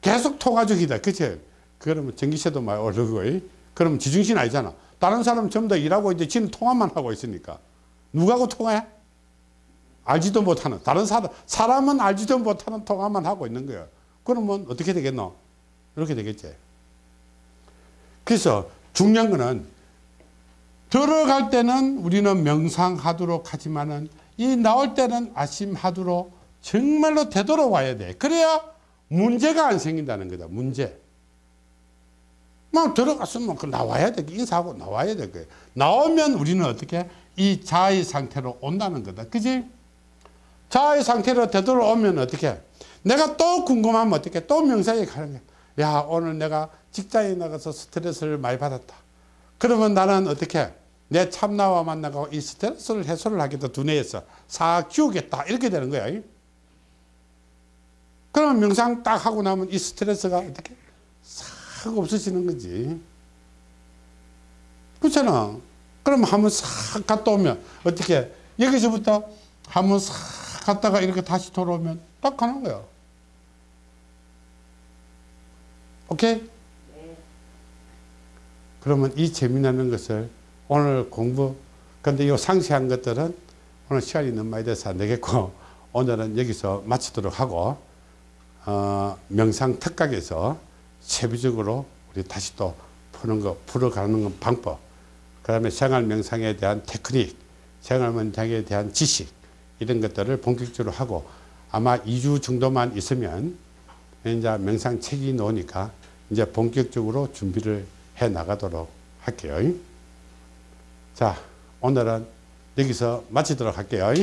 계속 토가죽이다. 그치? 그러면 전기세도 많이 오르고, 이? 그러면 지중신 아니잖아. 다른 사람 전부 다 일하고 있는데 지는 통화만 하고 있으니까. 누구하고 통화해? 알지도 못하는. 다른 사람, 사람은 알지도 못하는 통화만 하고 있는 거야. 그러면 어떻게 되겠노? 이렇게 되겠지. 그래서 중요한 거는 들어갈 때는 우리는 명상하도록 하지만은 이 나올 때는 아심하도록 정말로 되돌아와야 돼. 그래야 문제가 안 생긴다는 거다. 문제. 막 들어갔으면 그 나와야 돼. 인사하고 나와야 돼. 그 나오면 우리는 어떻게 이 자의 상태로 온다는 거다. 그지? 자의 상태로 되돌아오면 어떻게? 내가 또 궁금하면 어떻게? 또 명상에 가는 거야. 야, 오늘 내가 직장에 나가서 스트레스를 많이 받았다. 그러면 나는 어떻게? 내 참나와 만나고 이 스트레스를 해소를 하겠다. 두뇌에서 싹 지우겠다. 이렇게 되는 거야. 그러면 명상 딱 하고 나면 이 스트레스가 어떻게? 싹 없어지는 거지. 그렇잖아. 그럼 한번 싹 갔다 오면 어떻게? 여기서부터 한번 싹 갔다가 이렇게 다시 돌아오면 딱 가는 거야. 오케이? 그러면 이 재미나는 것을 오늘 공부, 근데 이 상세한 것들은 오늘 시간이 너무 많이 돼서 안 되겠고, 오늘은 여기서 마치도록 하고, 어, 명상 특각에서 세부적으로 우리 다시 또 푸는 거, 풀어가는 방법, 그 다음에 생활 명상에 대한 테크닉, 생활 명상에 대한 지식, 이런 것들을 본격적으로 하고, 아마 2주 정도만 있으면, 이제 명상 책이 나오니까, 이제 본격적으로 준비를 해 나가도록 할게요. 자, 오늘은 여기서 마치도록 할게요.